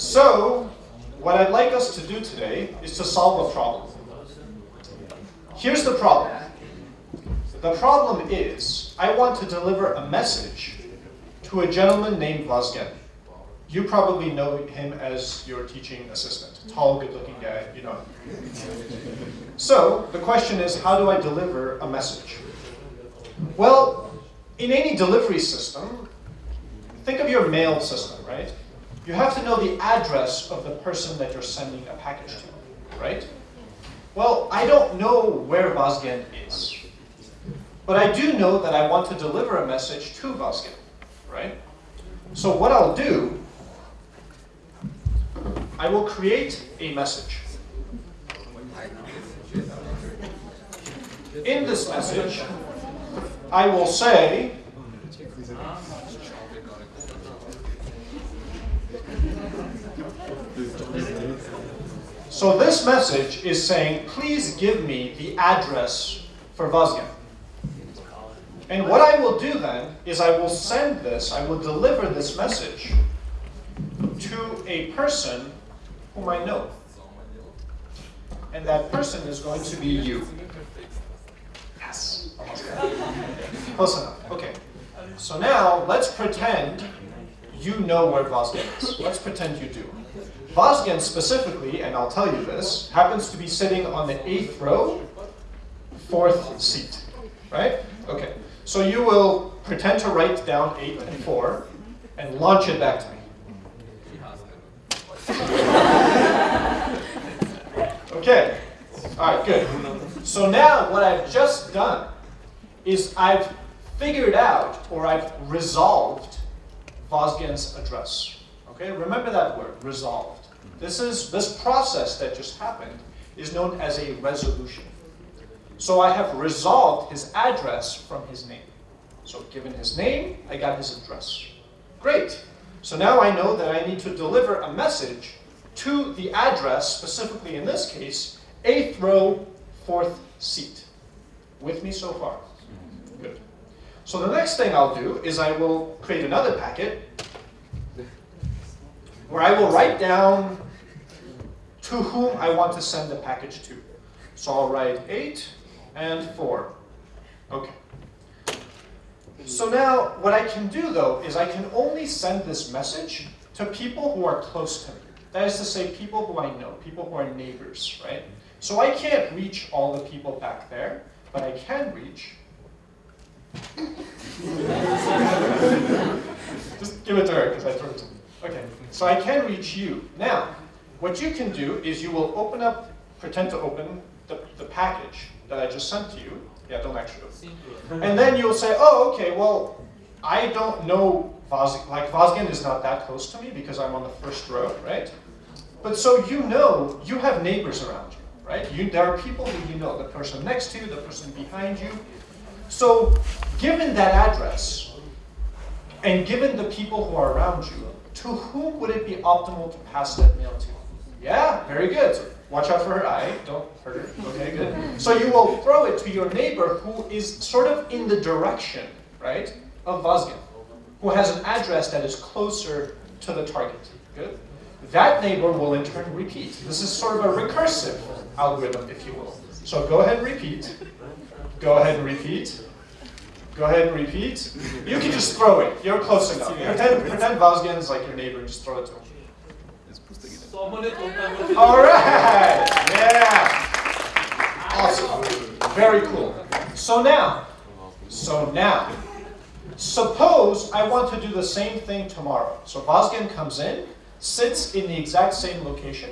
So, what I'd like us to do today is to solve a problem. Here's the problem. The problem is, I want to deliver a message to a gentleman named Vazgen. You probably know him as your teaching assistant. Tall, good-looking guy, you know. So, the question is, how do I deliver a message? Well, in any delivery system, think of your mail system, right? You have to know the address of the person that you're sending a package to, right? Well, I don't know where Vazgen is. But I do know that I want to deliver a message to Vazgen, right? So what I'll do, I will create a message. In this message, I will say, so this message is saying, please give me the address for Vazgen. And what I will do then is I will send this, I will deliver this message to a person whom I know. And that person is going to be you. Yes. Close enough. Okay. So now let's pretend you know where Vazgen is. Let's pretend you do. Vazgen specifically, and I'll tell you this, happens to be sitting on the eighth row, fourth seat. Right? Okay. So you will pretend to write down 8 and 4 and launch it back to me. okay. All right, good. So now what I've just done is I've figured out or I've resolved Vazgen's address. Okay, remember that word, resolved. This is this process that just happened is known as a resolution. So I have resolved his address from his name. So given his name, I got his address. Great. So now I know that I need to deliver a message to the address, specifically in this case, eighth row, fourth seat. With me so far? Good. So the next thing I'll do is I will create another packet where I will write down to whom I want to send the package to. So I'll write 8 and 4. Okay. So now what I can do though is I can only send this message to people who are close to me. That is to say people who I know, people who are neighbors, right? So I can't reach all the people back there, but I can reach Just give it to her because I threw it to me. Okay, so I can reach you. Now, what you can do is you will open up, pretend to open the, the package that I just sent to you. Yeah, don't actually. And then you'll say, oh, okay, well, I don't know Vazgen, like Vazgen is not that close to me because I'm on the first row, right? But so you know, you have neighbors around you, right? You, there are people who you know, the person next to you, the person behind you. So given that address, and given the people who are around you, to whom would it be optimal to pass that mail to? Yeah, very good. So watch out for her eye. Don't hurt her. Okay, good. So you will throw it to your neighbor who is sort of in the direction, right, of Vazgen, who has an address that is closer to the target. Good. That neighbor will in turn repeat. This is sort of a recursive algorithm, if you will. So go ahead and repeat. Go ahead and repeat. Go ahead and repeat. You can just throw it. You're close enough. Pretend, pretend Vazgen is like your neighbor and just throw it to him. All right. Yeah. Awesome. Very cool. So now, so now, suppose I want to do the same thing tomorrow. So Vazgen comes in, sits in the exact same location,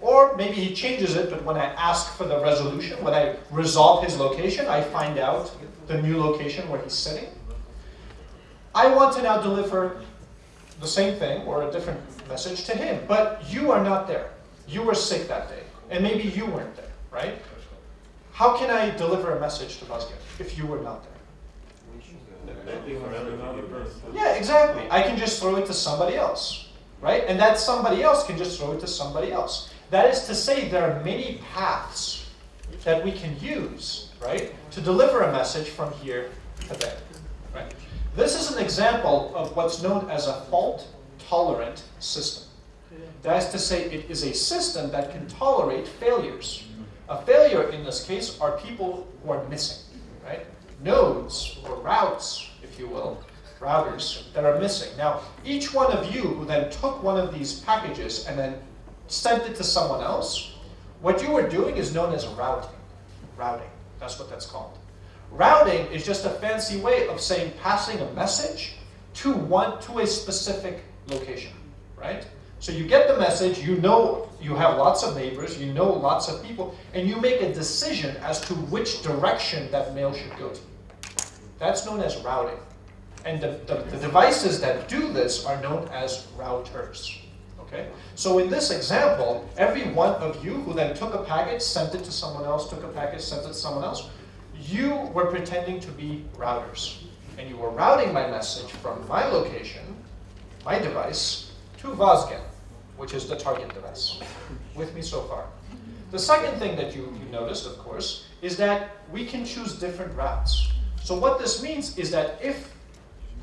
or maybe he changes it, but when I ask for the resolution, when I resolve his location, I find out the new location where he's sitting. I want to now deliver the same thing or a different message to him, but you are not there. You were sick that day, and maybe you weren't there, right? How can I deliver a message to Vazgen if you were not there? Yeah, exactly. I can just throw it to somebody else, right? And that somebody else can just throw it to somebody else. That is to say, there are many paths that we can use, right, to deliver a message from here to there, right? This is an example of what's known as a fault-tolerant system. That is to say, it is a system that can tolerate failures. A failure in this case are people who are missing, right? Nodes or routes, if you will, routers that are missing. Now, each one of you who then took one of these packages and then sent it to someone else, what you were doing is known as routing. Routing, that's what that's called. Routing is just a fancy way of saying passing a message to one to a specific location, right? So you get the message, you know you have lots of neighbors, you know lots of people, and you make a decision as to which direction that mail should go to. That's known as routing. And the, the, the devices that do this are known as routers. Okay? So in this example, every one of you who then took a packet, sent it to someone else, took a packet, sent it to someone else, you were pretending to be routers. And you were routing my message from my location, my device, to Vazgen, which is the target device. With me so far. The second thing that you, you noticed, of course, is that we can choose different routes. So what this means is that if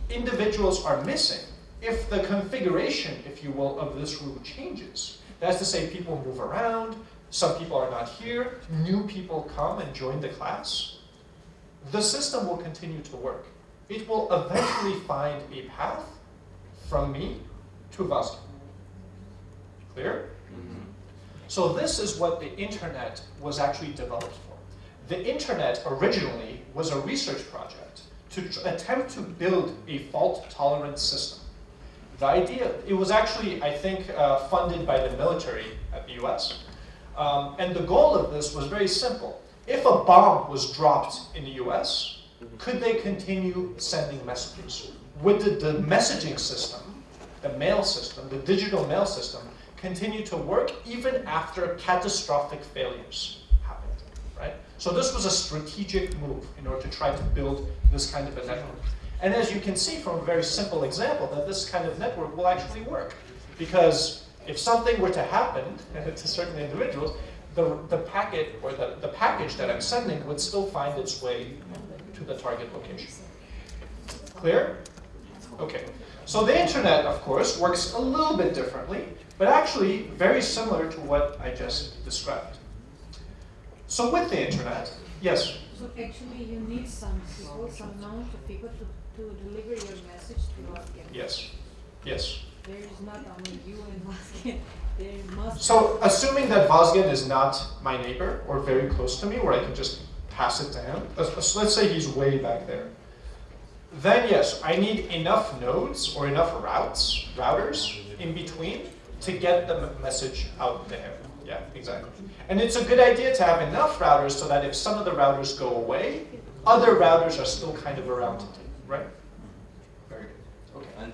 individuals are missing, if the configuration, if you will, of this room changes, that's to say people move around, some people are not here, new people come and join the class, the system will continue to work. It will eventually find a path from me to Vazgen. Clear? Mm-hmm. So this is what the internet was actually developed for. The internet originally was a research project to attempt to build a fault-tolerant system. The idea, it was actually, I think, uh, funded by the military at the US. Um, and the goal of this was very simple. If a bomb was dropped in the US, could they continue sending messages? Would the, the messaging system, the mail system, the digital mail system, continue to work even after catastrophic failures happened, right? So this was a strategic move in order to try to build this kind of a network. And as you can see from a very simple example, that this kind of network will actually work. Because if something were to happen to certain individuals, the, the packet or the, the package that I'm sending would still find its way to the target location. Clear? Okay. So the internet, of course, works a little bit differently, but actually very similar to what I just described. So with the internet, yes? So actually you need some people, some amount of people to to deliver your message to Vazgen. Yes. Yes. There is not only you and Vazgen. There must. So, assuming that Vazgen is not my neighbor or very close to me, where I can just pass it to him. Let's say he's way back there. Then yes, I need enough nodes or enough routes, routers in between to get the message out there. Yeah, exactly. And it's a good idea to have enough routers so that if some of the routers go away, other routers are still kind of around to take. Right? Very good. Okay. And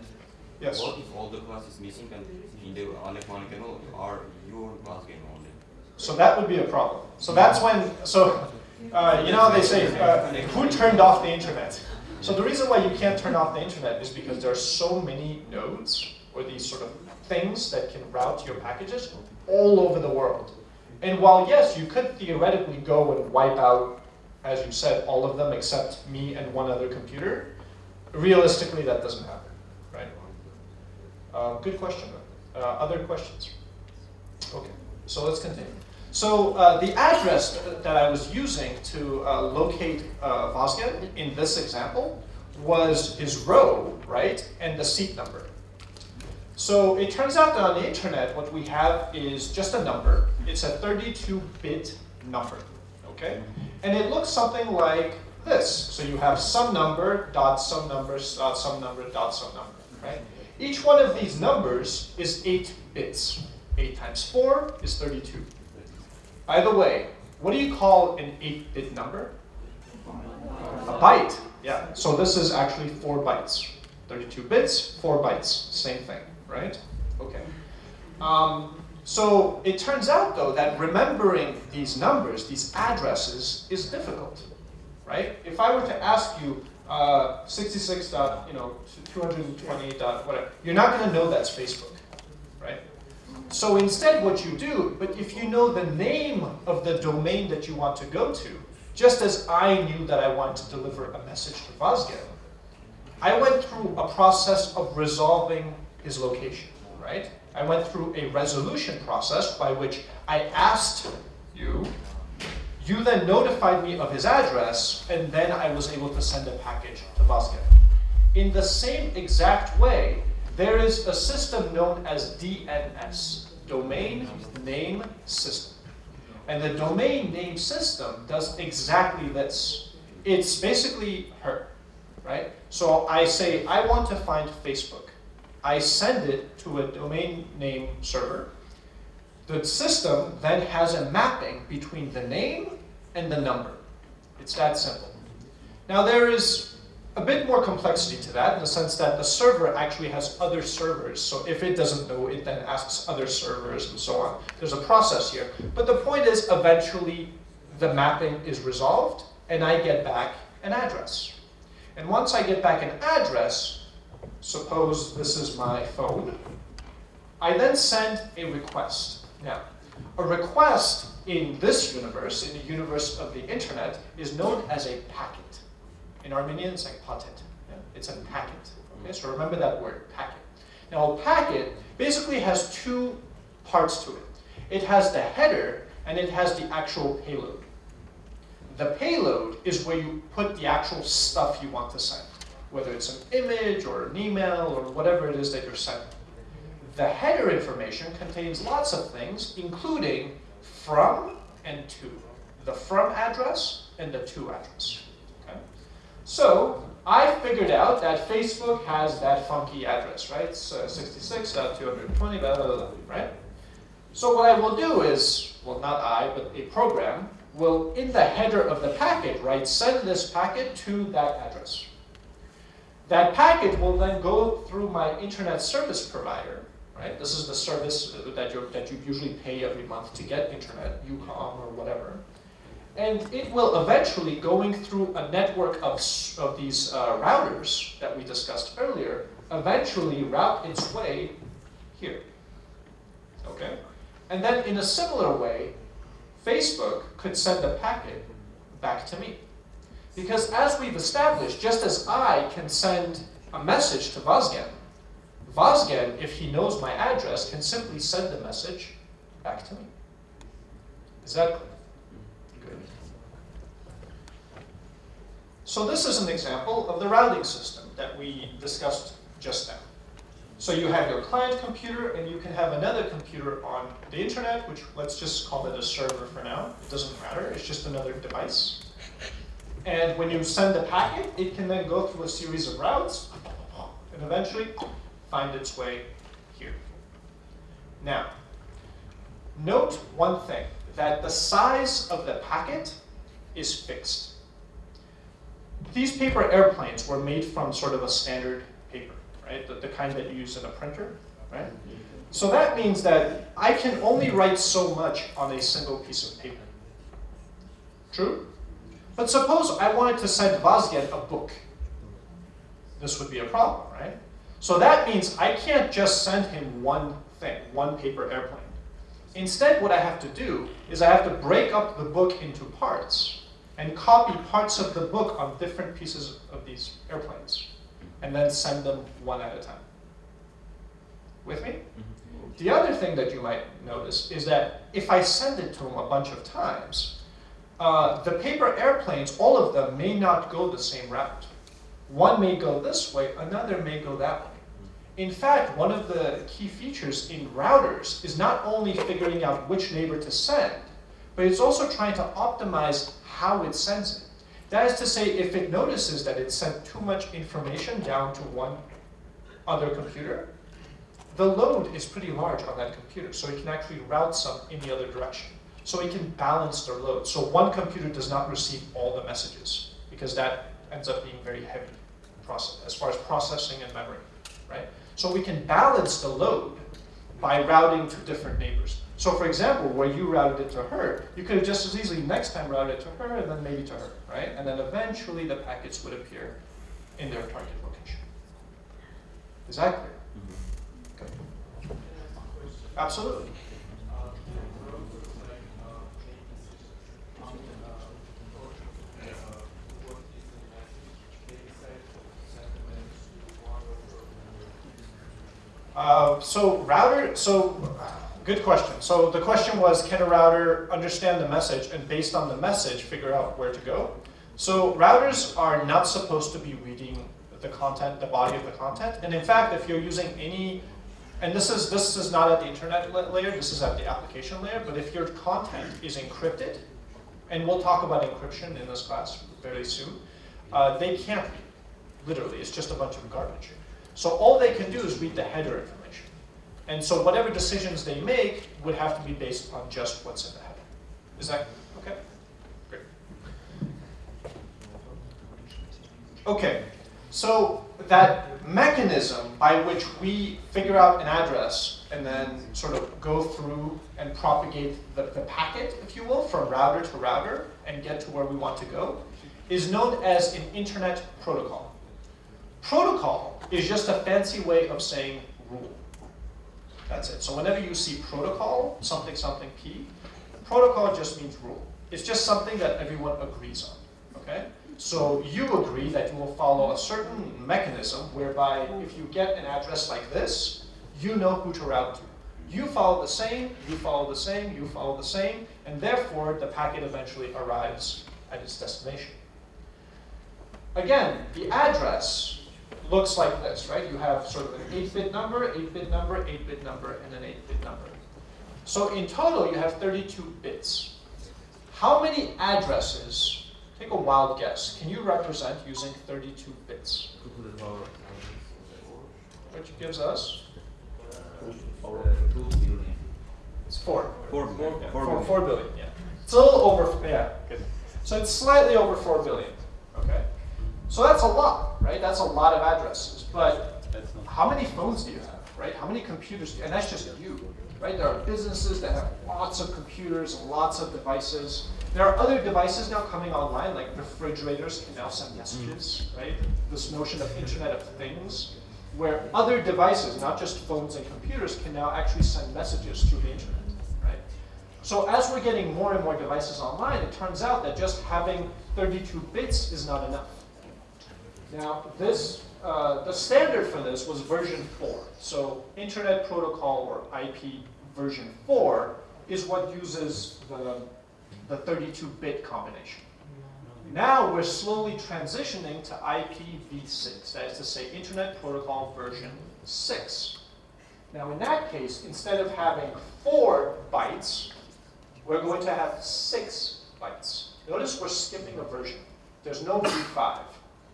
yes. what if all the class is missing and in the unmechanical are your class game only? So that would be a problem. So that's when, so, uh, you know they say, uh, who turned off the internet? So the reason why you can't turn off the internet is because there are so many nodes, or these sort of things that can route your packages all over the world. And while yes, you could theoretically go and wipe out, as you said, all of them except me and one other computer, realistically, that doesn't happen, right? Uh, good question. Uh, other questions? Okay, so let's continue. So uh, the address that I was using to uh, locate uh, Vazgen in this example was his row, right, and the seat number. So it turns out that on the internet, what we have is just a number. It's a 32-bit number, okay? And it looks something like this. So you have some number, dot some number, dot some number, dot some number, right? Each one of these numbers is 8 bits. 8 times 4 is 32. By the way, what do you call an 8-bit number? A byte. Yeah, so this is actually 4 bytes. 32 bits, 4 bytes, same thing, right? Okay. Um, so it turns out, though, that remembering these numbers, these addresses, is difficult right? If I were to ask you uh, 66 dot, you know, 228 dot whatever, you're not going to know that's Facebook, right? So instead what you do, but if you know the name of the domain that you want to go to, just as I knew that I wanted to deliver a message to Vazgen, I went through a process of resolving his location, right? I went through a resolution process by which I asked you, you then notified me of his address, and then I was able to send a package to Vazgen. In the same exact way, there is a system known as DNS, Domain Name System. And the domain name system does exactly this. It's basically her, right? So I say, I want to find Facebook. I send it to a domain name server. The system then has a mapping between the name and the number. It's that simple. Now there is a bit more complexity to that in the sense that the server actually has other servers. So if it doesn't know, it then asks other servers and so on. There's a process here. But the point is eventually the mapping is resolved and I get back an address. And once I get back an address, suppose this is my phone, I then send a request. Now, a request in this universe, in the universe of the internet, is known as a packet. In Armenian, it's like patet. Yeah? It's a packet. Okay, so remember that word, packet. Now, a packet basically has two parts to it. It has the header, and it has the actual payload. The payload is where you put the actual stuff you want to send, whether it's an image or an email or whatever it is that you're sending. The header information contains lots of things, including from and to. The from address and the to address. So I figured out that Facebook has that funky address, right? Uh, 66.220, blah, blah, blah, right? So what I will do is, well, not I, but a program will, in the header of the packet, right, send this packet to that address. That packet will then go through my internet service provider, right? This is the service that, you that you usually pay every month to get internet, UCOM or whatever. And it will eventually, going through a network of, of these uh, routers that we discussed earlier, eventually route its way here. Okay? And then in a similar way, Facebook could send a packet back to me. Because as we've established, just as I can send a message to Vazgen, Vazgen, if he knows my address, can simply send the message back to me. Is that clear? Good. So this is an example of the routing system that we discussed just now. So you have your client computer, and you can have another computer on the internet, which let's just call it a server for now. It doesn't matter, it's just another device. And when you send the packet, it can then go through a series of routes, and eventually find its way here. Now, note one thing, that the size of the packet is fixed. These paper airplanes were made from sort of a standard paper right? The, the kind that you use in a printer, right? So that means that I can only write so much on a single piece of paper. True? But suppose I wanted to send Vazgen a book. This would be a problem, right? So that means I can't just send him one thing, one paper airplane. Instead, what I have to do is I have to break up the book into parts and copy parts of the book on different pieces of these airplanes and then send them one at a time. With me? Mm-hmm. The other thing that you might notice is that if I send it to them a bunch of times, uh, the paper airplanes, all of them may not go the same route. One may go this way, another may go that way. In fact, one of the key features in routers is not only figuring out which neighbor to send, but it's also trying to optimize how it sends it. That is to say, if it notices that it sent too much information down to one other computer, the load is pretty large on that computer, so it can actually route some in the other direction. So it can balance their load. So one computer does not receive all the messages, because that ends up being very heavy process, as far as processing and memory, right? So we can balance the load by routing to different neighbors. So for example, where you routed it to her, you could have just as easily next time routed it to her and then maybe to her, right? And then eventually the packets would appear in their target location. Is that clear? Okay. Absolutely. Uh, so router, so good question. So the question was, can a router understand the message and based on the message, figure out where to go? So routers are not supposed to be reading the content, the body of the content. And in fact, if you're using any, and this is, this is not at the internet layer, this is at the application layer, but if your content is encrypted, and we'll talk about encryption in this class very soon, uh, they can't read, literally, it's just a bunch of garbage. So all they can do is read the header information. And so whatever decisions they make would have to be based on just what's in the header. Is that okay? Great. Okay, so that mechanism by which we figure out an address and then sort of go through and propagate the, the packet, if you will, from router to router and get to where we want to go, is known as an internet protocol. Protocol is just a fancy way of saying rule. That's it. So whenever you see protocol, something, something P, protocol just means rule. It's just something that everyone agrees on, okay? So you agree that you will follow a certain mechanism whereby if you get an address like this, you know who to route to. You follow the same, you follow the same, you follow the same, and therefore the packet eventually arrives at its destination. Again, the address looks like this, right? You have sort of an 8-bit number, 8-bit number, 8-bit number, and an 8-bit number. So in total, you have 32 bits. How many addresses, take a wild guess, can you represent using 32 bits? Which gives us, it's 4. Four, four, four, four, four billion, yeah. It's a little over, yeah, good. So it's slightly over four billion, okay? So that's a lot, right? That's a lot of addresses, but how many phones do you have, right? How many computers, do you, and that's just you, right? There are businesses that have lots of computers lots of devices. There are other devices now coming online, like refrigerators can now send messages, mm-hmm. right? This notion of Internet of Things, where other devices, not just phones and computers, can now actually send messages through the internet, right? So as we're getting more and more devices online, it turns out that just having 32 bits is not enough. Now, this, uh, the standard for this was version 4. So Internet Protocol or IP version 4 is what uses the, the 32-bit combination. Now we're slowly transitioning to IPv6, that is to say Internet Protocol version 6. Now in that case, instead of having 4 bytes, we're going to have 6 bytes. Notice we're skipping a version. There's no v5.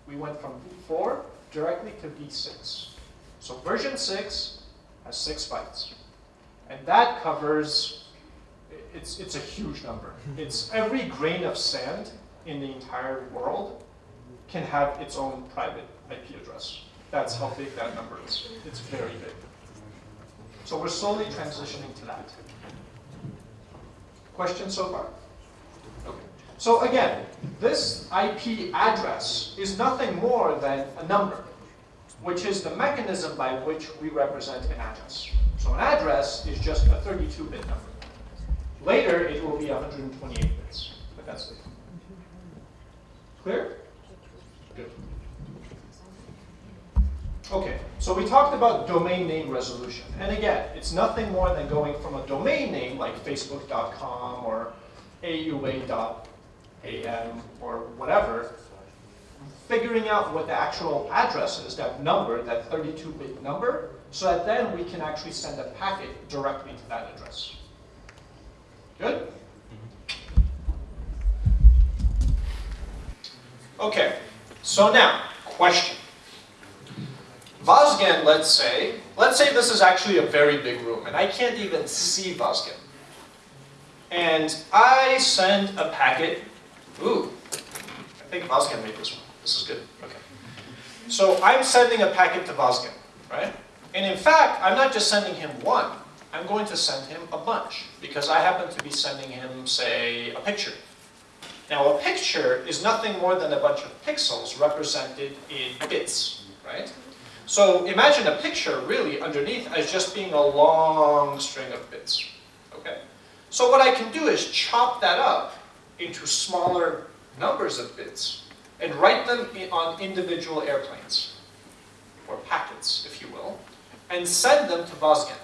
We went from v4 directly to v6. So version 6 has 6 bytes. And that covers, it's, it's a huge number. It's every grain of sand in the entire world can have its own private IP address. That's how big that number is. It's very big. So we're slowly transitioning to that. Questions so far? So again, this IP address is nothing more than a number, which is the mechanism by which we represent an address. So an address is just a 32-bit number. Later, it will be 128 bits, but that's it. Clear? Good. Okay, so we talked about domain name resolution. And again, it's nothing more than going from a domain name like facebook.com or aua.am or whatever, figuring out what the actual address is, that number, that 32-bit number, so that then we can actually send a packet directly to that address. Good? Okay, so now, question. Vazgen, let's say, let's say this is actually a very big room, and I can't even see Vazgen. And I send a packet, ooh, I think Vazgen made this one. This is good, okay. So I'm sending a packet to Vazgen, right? And in fact, I'm not just sending him one, I'm going to send him a bunch, because I happen to be sending him, say, a picture. Now, a picture is nothing more than a bunch of pixels represented in bits, right? So imagine a picture really underneath as just being a long string of bits, okay? So what I can do is chop that up into smaller numbers of bits and write them on individual airplanes, or packets, if you will. and send them to Vazgen,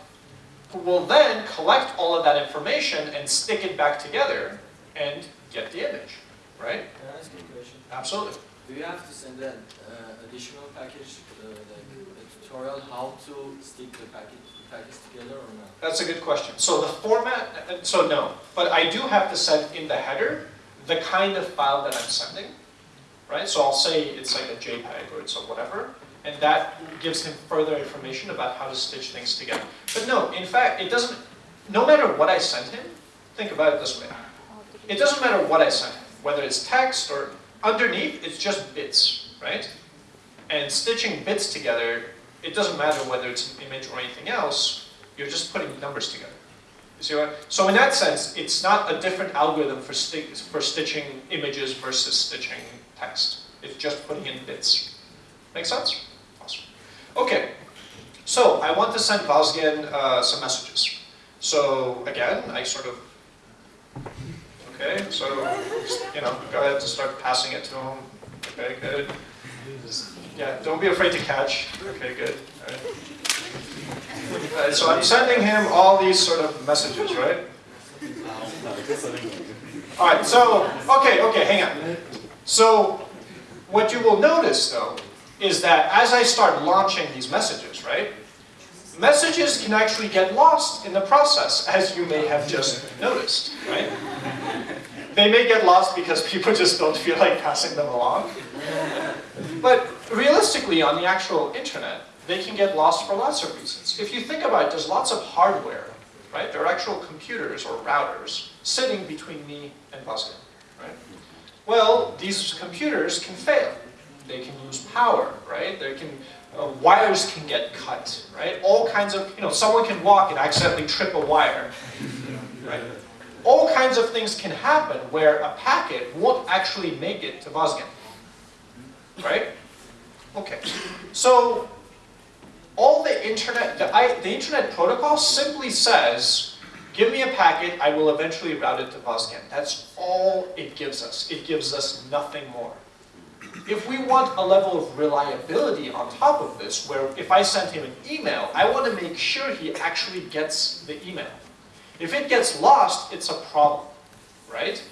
who will then collect all of that information and stick it back together and get the image, right? Can I ask you a question? Absolutely. Do you have to send an uh, additional package, uh, like a tutorial how to stick the package, together or not? That's a good question. So the format, so no, but I do have to send in the header the kind of file that I'm sending, right? So I'll say it's like a JPEG or it's a whatever, and that gives him further information about how to stitch things together. But no, in fact, it doesn't, no matter what I send him, think about it this way. It doesn't matter what I send him, whether it's text or underneath, it's just bits, right? And stitching bits together, it doesn't matter whether it's an image or anything else, you're just putting numbers together. You see what? So in that sense, it's not a different algorithm for, sti for stitching images versus stitching text. It's just putting in bits. Make sense? Awesome. Okay, so I want to send Vazgen uh, some messages. So again, I sort of, okay, so, you know, go ahead to start passing it to him. Okay, good. Yeah, don't be afraid to catch. Okay, good. Uh, so I'm sending him all these sort of messages, right? All right, so, okay, okay, hang on. So, what you will notice, though, is that as I start launching these messages, right, messages can actually get lost in the process, as you may have just noticed, right? They may get lost because people just don't feel like passing them along. But realistically, on the actual internet, they can get lost for lots of reasons. If you think about it, there's lots of hardware, right? There are actual computers or routers sitting between me and Vazgen, right? Well, these computers can fail. They can lose power, right? They can, uh, wires can get cut, right? All kinds of, you know, someone can walk and accidentally trip a wire, right? All kinds of things can happen where a packet won't actually make it to Vazgen, right? Okay, so all the internet, the, I, the internet protocol simply says, give me a packet, I will eventually route it to Vazgen. That's all it gives us. It gives us nothing more. If we want a level of reliability on top of this, where if I send him an email, I want to make sure he actually gets the email. If it gets lost, it's a problem, right?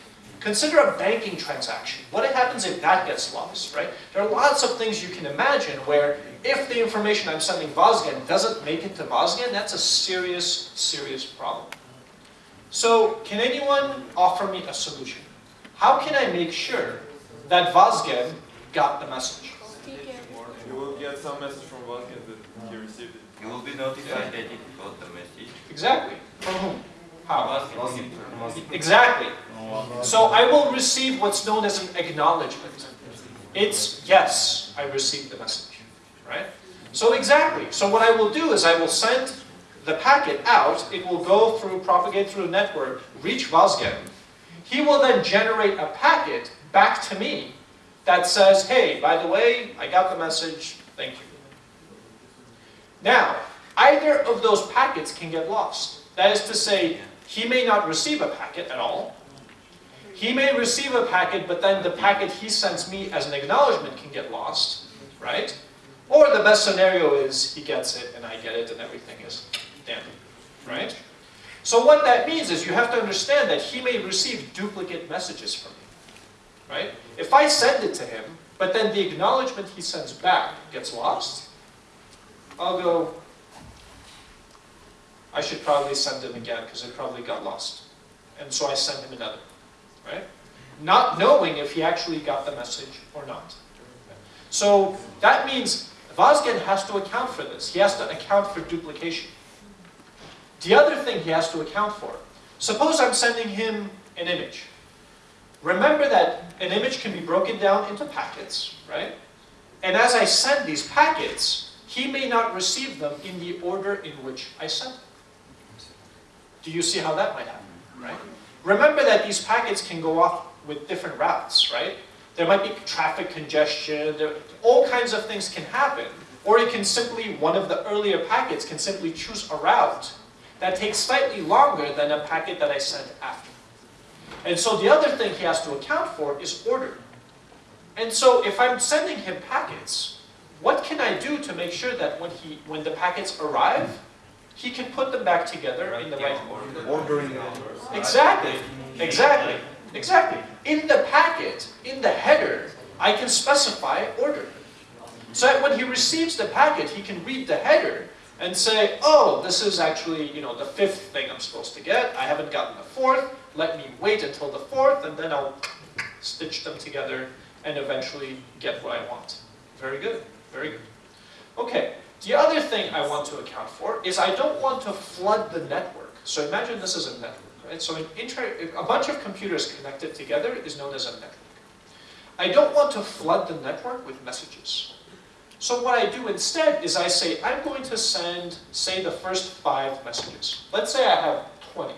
Consider a banking transaction. What happens if that gets lost, right? There are lots of things you can imagine where if the information I'm sending Vazgen doesn't make it to Vazgen, that's a serious, serious problem. So can anyone offer me a solution? How can I make sure that Vazgen got the message? You will get some message from Vazgen that he received it. You will be notified that you got the message. Exactly. From whom? How? Vazgen. Exactly. So I will receive what's known as an acknowledgement. It's, yes, I received the message, right? So exactly. So what I will do is I will send the packet out, it will go through, propagate through the network, reach Vazgen. He will then generate a packet back to me that says, hey, by the way, I got the message, thank you. Now, either of those packets can get lost. That is to say, he may not receive a packet at all. He may receive a packet, but then the packet he sends me as an acknowledgement can get lost, right? Or the best scenario is he gets it and I get it and everything is damn, right? So what that means is you have to understand that he may receive duplicate messages from me, right? If I send it to him, but then the acknowledgement he sends back gets lost, I'll go, I should probably send him again because it probably got lost. And so I send him another, right? Not knowing if he actually got the message or not. So that means Vazgen has to account for this. He has to account for duplication. The other thing he has to account for, suppose I'm sending him an image. Remember that an image can be broken down into packets, right? And as I send these packets, he may not receive them in the order in which I sent them. Do you see how that might happen, right? Remember that these packets can go off with different routes, right? There might be traffic congestion, there, all kinds of things can happen. Or it can simply, one of the earlier packets can simply choose a route that takes slightly longer than a packet that I sent after. And so the other thing he has to account for is order. And so if I'm sending him packets, what can I do to make sure that when he, when the packets arrive, he can put them back together in the right order? Ordering. Exactly, exactly, exactly. In the packet, in the header, I can specify order. So that when he receives the packet, he can read the header and say, oh, this is actually, you know, the fifth thing I'm supposed to get. I haven't gotten the fourth. Let me wait until the fourth, and then I'll stitch them together and eventually get what I want. Very good, very good. Okay, the other thing I want to account for is I don't want to flood the network. So imagine this is a network, right? So a bunch of computers connected together is known as a network. I don't want to flood the network with messages. So what I do instead is I say, I'm going to send, say, the first five messages. Let's say I have 20.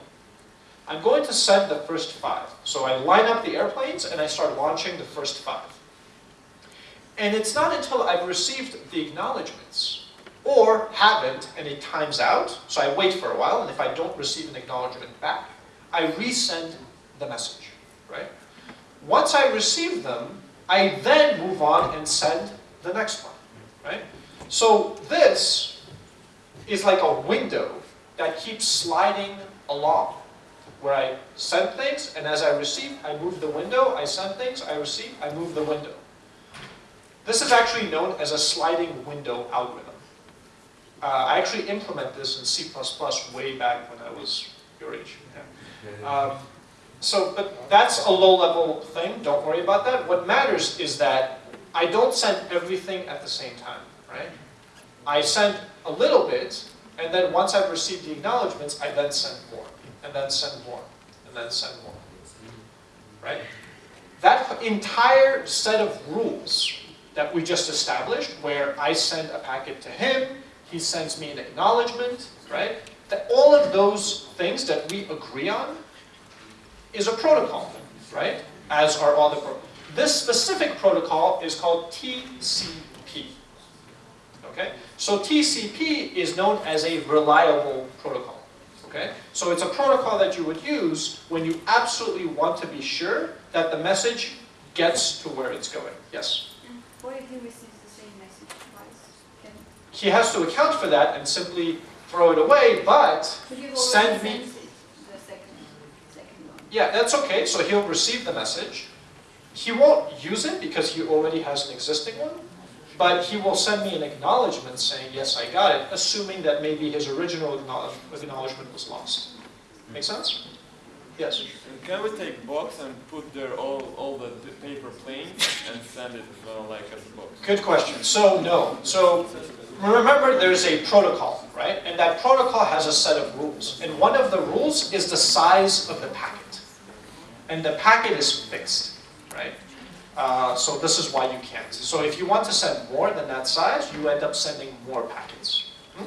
I'm going to send the first five. So I line up the airplanes and I start launching the first five. And it's not until I've received the acknowledgements or haven't and it times out, so I wait for a while and if I don't receive an acknowledgement back, I resend the message, right? Once I receive them, I then move on and send the next one, right? So this is like a window that keeps sliding along where I send things, and as I receive, I move the window, I send things, I receive, I move the window. This is actually known as a sliding window algorithm. Uh, I actually implement this in C++ way back when I was your age. Yeah. Um, so, but that's a low-level thing, don't worry about that. What matters is that I don't send everything at the same time, right? I send a little bit, and then once I've received the acknowledgements, I then send more and then send more, and then send more. Right? That entire set of rules that we just established, where I send a packet to him, he sends me an acknowledgement, right? That all of those things that we agree on is a protocol, right? As are all the protocols. This specific protocol is called TCP. Okay? So TCP is known as a reliable protocol. Okay? So it's a protocol that you would use when you absolutely want to be sure that the message gets to where it's going. Yes? What if he receives the same message twice? Can, He has to account for that and simply throw it away, but Send me- the second, second yeah, that's okay. So he'll receive the message. He won't use it because he already has an existing one, but he will send me an acknowledgement saying, yes, I got it, assuming that maybe his original acknowledgement was lost. Make sense? Yes? Can we take box and put there all, all the paper planes and send it as well, like as a box? Good question. So, no. So, remember there's a protocol, right? And that protocol has a set of rules. And one of the rules is the size of the packet. And the packet is fixed, right? Uh, so this is why you can't. So if you want to send more than that size, you end up sending more packets. Hmm?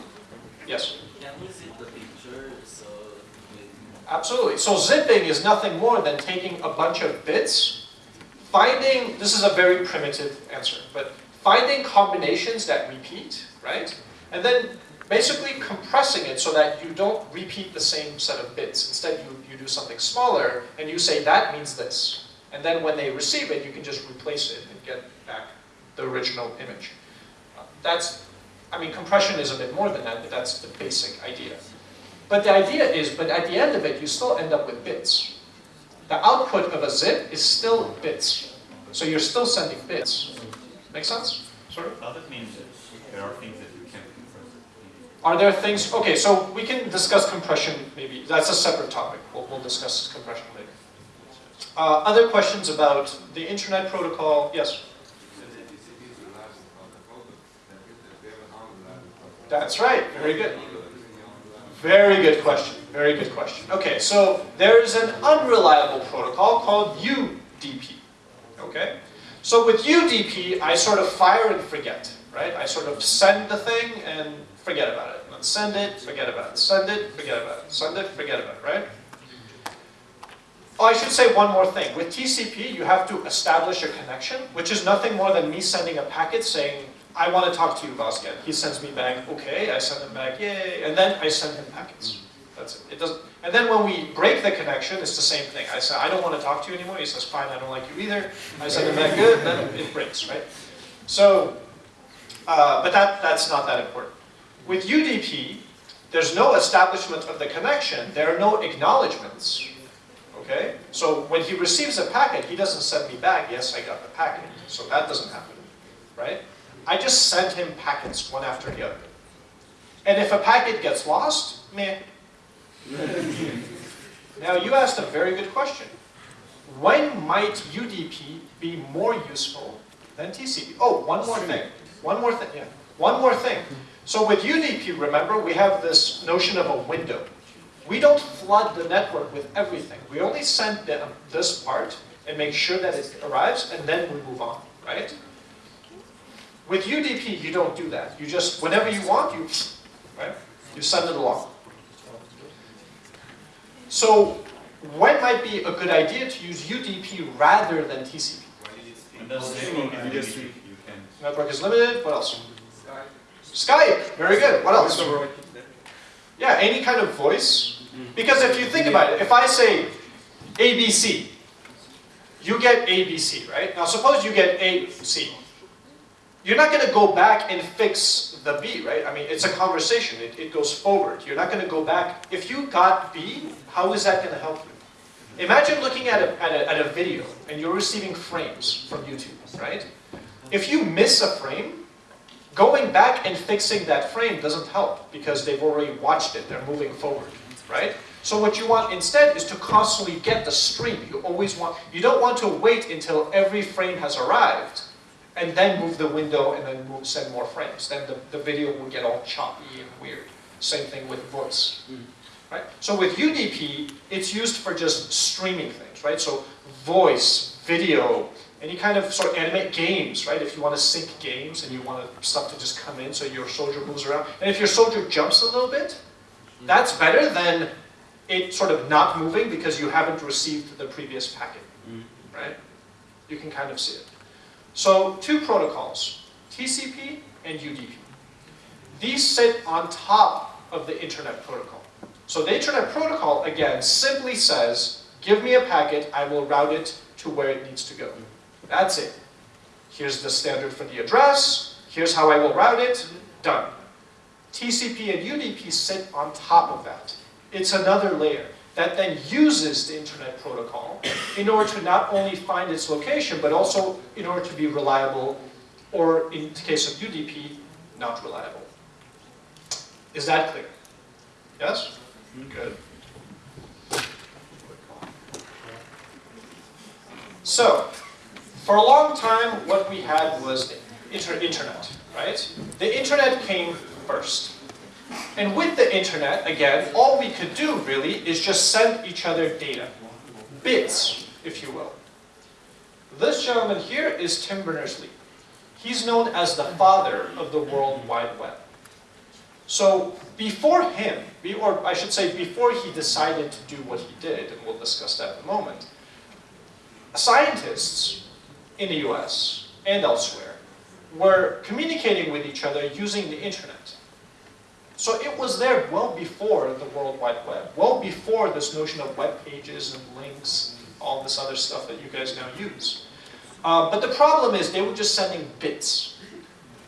Yes? Can we zip the picture so Absolutely. So zipping is nothing more than taking a bunch of bits, finding, this is a very primitive answer, but finding combinations that repeat, right? And then basically compressing it so that you don't repeat the same set of bits. Instead, you, you do something smaller and you say that means this. And then when they receive it, you can just replace it and get back the original image. Uh, That's, I mean, compression is a bit more than that, but that's the basic idea. But the idea is, but at the end of it, you still end up with bits. The output of a zip is still bits. So you're still sending bits. Make sense? Sorry? Does it mean that there are things that you can't compress? Are there things, okay, so we can discuss compression maybe, that's a separate topic. We'll, we'll discuss compression later. Uh, other questions about the internet protocol? Yes? That's right, very good. Very good question, very good question. Okay, so there's an unreliable protocol called UDP, okay? So with UDP, I sort of fire and forget, right? I sort of send the thing and forget about it. And send it, forget about it. Send it, forget about it. Send it, forget about it, right? Oh, I should say one more thing. With TCP, you have to establish a connection, which is nothing more than me sending a packet saying, I want to talk to you, Vazgen. He sends me back, okay, I send him back, yay, and then I send him packets. That's it. It doesn't, and then when we break the connection, it's the same thing. I say, I don't want to talk to you anymore. He says, fine, I don't like you either. I said, back, good, then it breaks, right? So, Uh, but that, that's not that important. With UDP, there's no establishment of the connection, there are no acknowledgements. Okay? So when he receives a packet, he doesn't send me back, yes, I got the packet. So that doesn't happen. Right? I just send him packets one after the other. And if a packet gets lost, meh. now you asked a very good question. When might UDP be more useful than TCP? Oh, one more thing. One more thing, yeah. One more thing. So with UDP, remember, we have this notion of a window. We don't flood the network with everything. We only send this part and make sure that it arrives, and then we move on, right? With UDP, you don't do that. You just, whenever you want, you, right? You send it along. So, when might be a good idea to use UDP rather than TCP? And that's the network is limited. Network is limited, what else? Skype, very good, what else? Yeah, any kind of voice. Mm-hmm. Because if you think about it, if I say ABC, you get ABC, right? Now suppose you get AC. You're not going to go back and fix the B, right? I mean, it's a conversation, it, it goes forward. You're not going to go back. If you got B, how is that going to help you? Imagine looking at a, at, a, at a video and you're receiving frames from YouTube, right? If you miss a frame, going back and fixing that frame doesn't help because they've already watched it, they're moving forward, right? So what you want instead is to constantly get the stream. You always want, you don't want to wait until every frame has arrived and then move the window and then move, send more frames. Then the, the video will get all choppy and weird. Same thing with voice. Hmm. Right? So with UDP, it's used for just streaming things, right? So voice, video, any kind of sort of animate games, right? If you want to sync games and you want stuff to just come in so your soldier moves around. And if your soldier jumps a little bit, hmm. that's better than it sort of not moving because you haven't received the previous packet, hmm. right? You can kind of see it. So two protocols, TCP and UDP. These sit on top of the Internet Protocol. So the Internet Protocol, again, simply says, give me a packet, I will route it to where it needs to go. That's it. Here's the standard for the address, here's how I will route it, done. TCP and UDP sit on top of that. It's another layer that then uses the Internet Protocol in order to not only find its location, but also in order to be reliable, or in the case of UDP, not reliable. Is that clear? Yes? Mm-hmm. Good. So, for a long time, what we had was the inter internet, right? The internet came first. And with the internet, again, all we could do really is just send each other data. Bits, if you will. This gentleman here is Tim Berners-Lee. He's known as the father of the World Wide Web. So before him, or I should say before he decided to do what he did, and we'll discuss that in a moment, scientists in the US and elsewhere were communicating with each other using the internet. So it was there well before the World Wide Web, well before this notion of web pages and links, and all this other stuff that you guys now use. Uh, but the problem is they were just sending bits.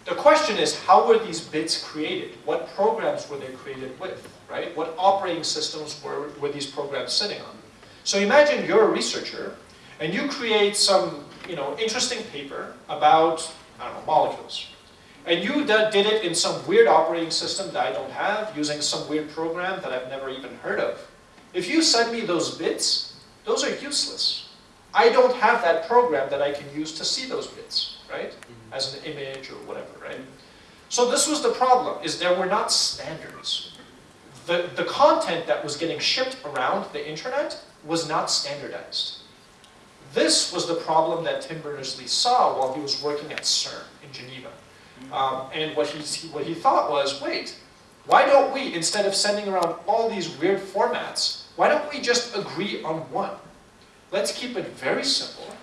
The question is, how were these bits created? What programs were they created with, right? What operating systems were, were these programs sitting on? So imagine you're a researcher, and you create some you know, interesting paper about, I don't know, molecules. And you did it in some weird operating system that I don't have, using some weird program that I've never even heard of. If you send me those bits, those are useless. I don't have that program that I can use to see those bits, right? Mm-hmm. As an image or whatever, right? So this was the problem, is there were not standards. The, the content that was getting shipped around the internet was not standardized. This was the problem that Tim Berners-Lee saw while he was working at CERN in Geneva. Um, and what he, what he thought was, wait, why don't we, instead of sending around all these weird formats, why don't we just agree on one? Let's keep it very simple.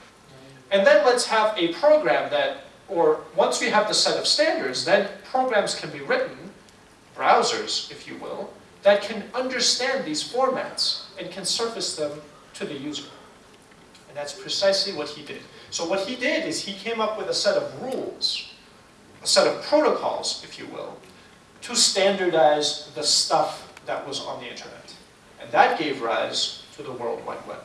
And then let's have a program that, or once we have the set of standards, then programs can be written, browsers, if you will, that can understand these formats and can surface them to the user. And that's precisely what he did. So what he did is he came up with a set of rules a set of protocols, if you will, to standardize the stuff that was on the internet. And that gave rise to the World Wide Web.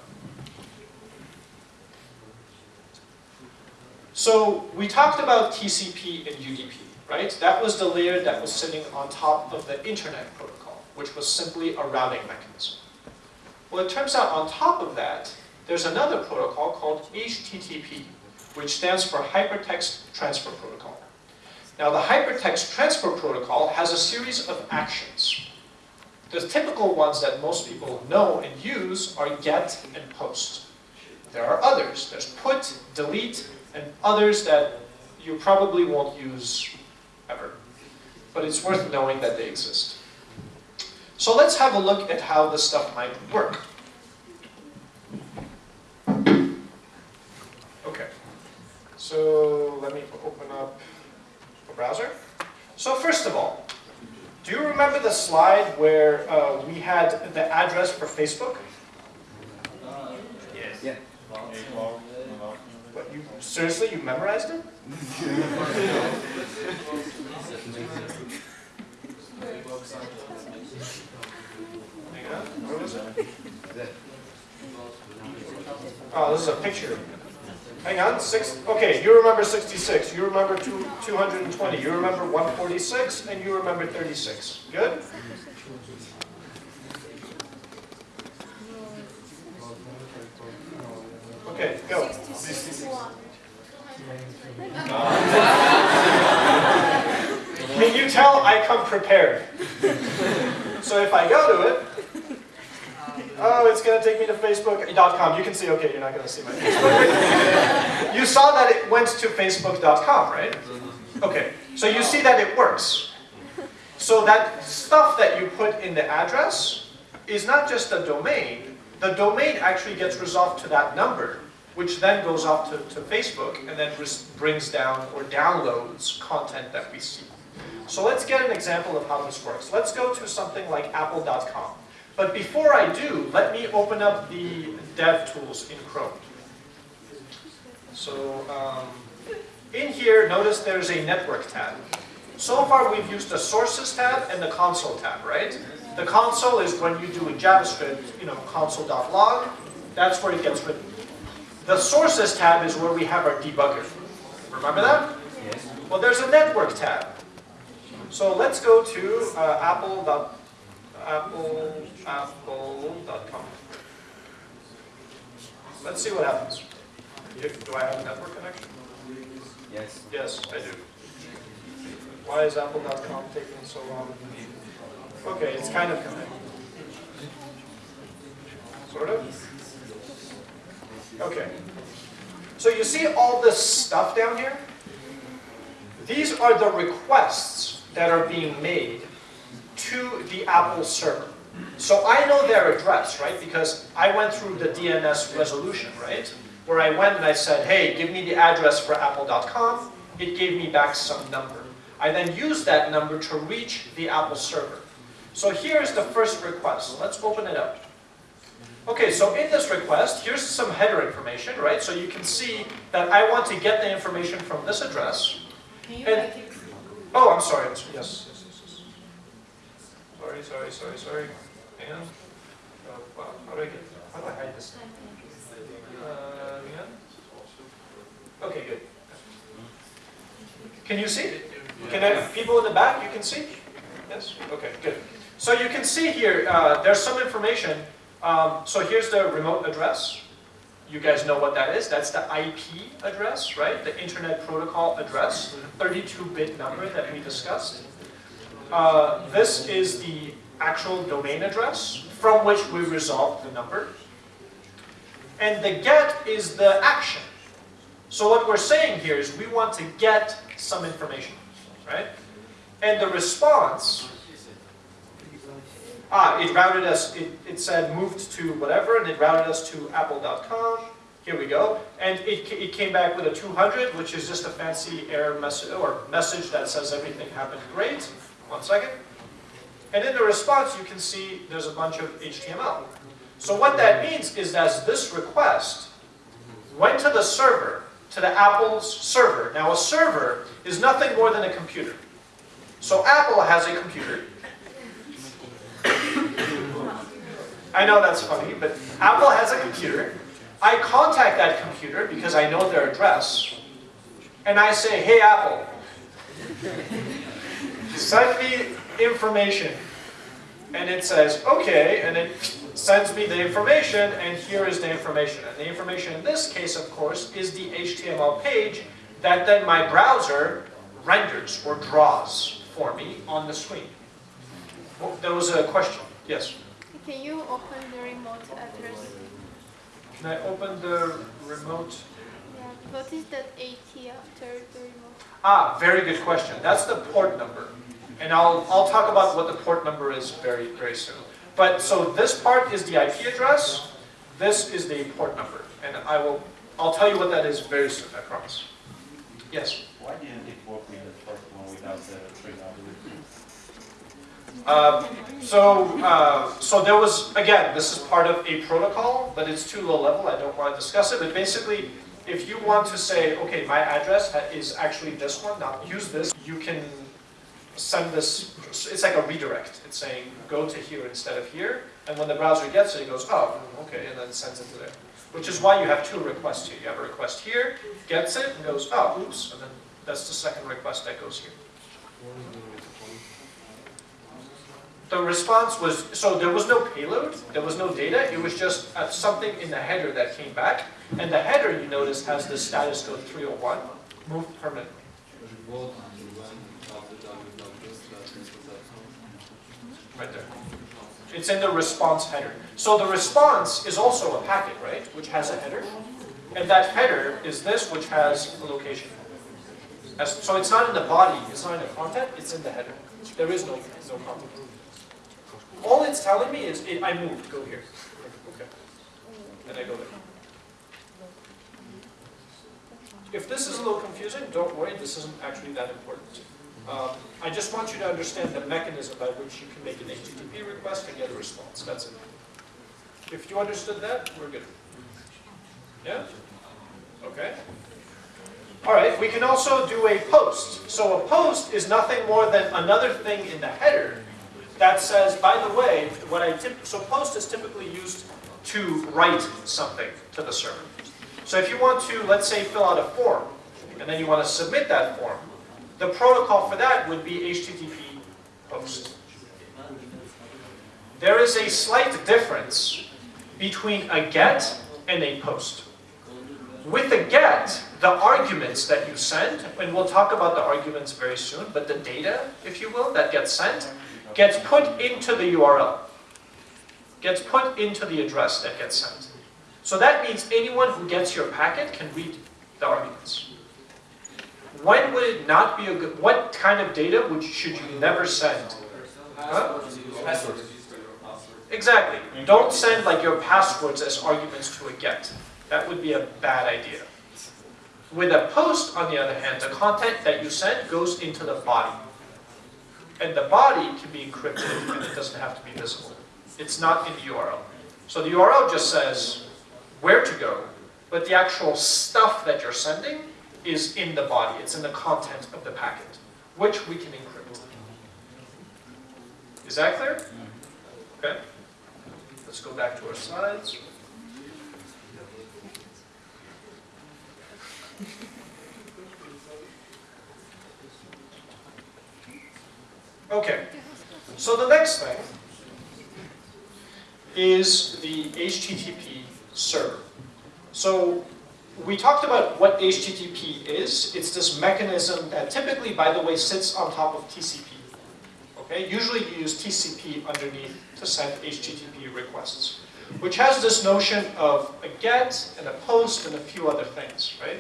So we talked about TCP and UDP, right? That was the layer that was sitting on top of the internet protocol, which was simply a routing mechanism. Well, it turns out on top of that, there's another protocol called HTTP, which stands for Hypertext Transfer Protocol. Now, the Hypertext Transfer Protocol has a series of actions. The typical ones that most people know and use are GET and POST. There are others. There's PUT, DELETE, and others that you probably won't use ever. But it's worth knowing that they exist. So let's have a look at how this stuff might work. Okay, so let me open up a browser. So first of all, do you remember the slide where uh, we had the address for Facebook? Yes. Yeah. What, you, seriously, you memorized it? Hang on, where was it? Oh, this is a picture. Hang on, six, okay, you remember 66, you remember two, 220, you remember 146, and you remember 36. Good? Okay, go. Can you tell I come prepared? So if I go to it, oh, it's going to take me to Facebook.com. You can see, okay, you're not going to see my Facebook. you saw that it went to Facebook.com, right? Okay, so you see that it works. So that stuff that you put in the address is not just a domain. The domain actually gets resolved to that number, which then goes off to, to Facebook and then brings down or downloads content that we see. So let's get an example of how this works. Let's go to something like apple.com. But before I do, let me open up the dev tools in Chrome. So um, in here, notice there's a network tab. So far we've used the sources tab and the console tab, right? The console is when you do in JavaScript, you know, console.log, that's where it gets written. The sources tab is where we have our debugger. Remember that? Yes. Well, there's a network tab. So let's go to uh, apple. Apple, apple.com. Let's see what happens. Do I have a network connection? Yes. Yes, I do. Why is apple.com taking so long? Okay, it's kind of coming. Sort of? Okay. So you see all this stuff down here? These are the requests that are being made to the Apple server. So I know their address, right? Because I went through the DNS resolution, right? Where I went and I said, hey, give me the address for apple.com. It gave me back some number. I then used that number to reach the Apple server. So here's the first request. Let's open it up. Okay, so in this request, here's some header information, right? So you can see that I want to get the information from this address. Can you And-? Oh, I'm sorry. Yes. Sorry, sorry, sorry, sorry. Hang on. Oh, wow. How do I get, how do I hide this? Uh, hang on. Okay, good. Can you see? Can I, people in the back, you can see? Yes? Okay, good. So you can see here, uh, there's some information. Um, so here's the remote address. You guys know what that is. That's the IP address, right? The Internet Protocol address, 32-bit number that we discussed. Uh, this is the actual domain address from which we resolve the number. And the get is the action. So what we're saying here is we want to get some information, right? And the response, ah, it routed us, it, it said moved to whatever, and it routed us to apple.com. Here we go. And it, it came back with a 200, which is just a fancy error message, or message that says everything happened great. One second. And in the response, you can see there's a bunch of HTML. So what that means is that this request went to the server, to the Apple's server. Now a server is nothing more than a computer. So Apple has a computer. I know that's funny, but Apple has a computer. I contact that computer because I know their address. And I say, hey Apple, send me information. And it says, okay, and it sends me the information, and here is the information. And the information in this case, of course, is the HTML page that then my browser renders or draws for me on the screen. Oh, There was a question. Yes. Can you open the remote address? Can I open the remote? Yeah. What is that AT after the remote? Ah, very good question. That's the port number. And I'll, I'll talk about what the port number is very, very soon. But, so this part is the IP address, this is the port number. And I will, I'll tell you what that is very soon, I promise. Yes? Why didn't it work with the first one without the three Um, so, uh, so there was, again, this is part of a protocol, but it's too low level, I don't want to discuss it, but basically, if you want to say, okay, my address is actually this one, now use this, you can send this, it's like a redirect, it's saying, go to here instead of here, and when the browser gets it, it goes, oh, okay, and then sends it to there. Which is why you have two requests here, you have a request here, gets it, and goes, oh, oops, and then that's the second request that goes here. The response was, so there was no payload, there was no data, it was just uh, something in the header that came back. And the header, you notice, has the status code 301, moved permanently. Right there. It's in the response header. So the response is also a packet, right, which has a header. And that header is this, which has a location. As- So it's not in the body, it's not in the content, it's in the header. There is no, no content. All it's telling me is, it, I moved, go here. Okay. And I go there. If this is a little confusing, don't worry, this isn't actually that important. Um, I just want you to understand the mechanism by which you can make an HTTP request and get a response, that's it. If you understood that, we're good. Yeah? Okay. All right, we can also do a post. So a post is nothing more than another thing in the header that says, by the way, what I so post is typically used to write something to the server. So if you want to, let's say, fill out a form, and then you want to submit that form, the protocol for that would be HTTP post. There is a slight difference between a get and a post. With a get, the arguments that you send, and we'll talk about the arguments very soon, but the data, if you will, that gets sent, gets put into the URL, gets put into the address that gets sent. So that means anyone who gets your packet can read the arguments. When would it not be a good, what kind of data would, should you never send? Huh? Exactly. Don't send like your passwords as arguments to a get. That would be a bad idea. With a post, on the other hand, the content that you send goes into the body. And the body can be encrypted and it doesn't have to be visible. It's not in the URL. So the URL just says where to go, but the actual stuff that you're sending is in the body. It's in the content of the packet, which we can encrypt. Is that clear? Okay. Let's go back to our slides. Okay, so the next thing is the HTTP server. So we talked about what HTTP is. It's this mechanism that typically, by the way, sits on top of TCP. Okay, usually you use TCP underneath to send HTTP requests, which has this notion of a get and a post and a few other things, right?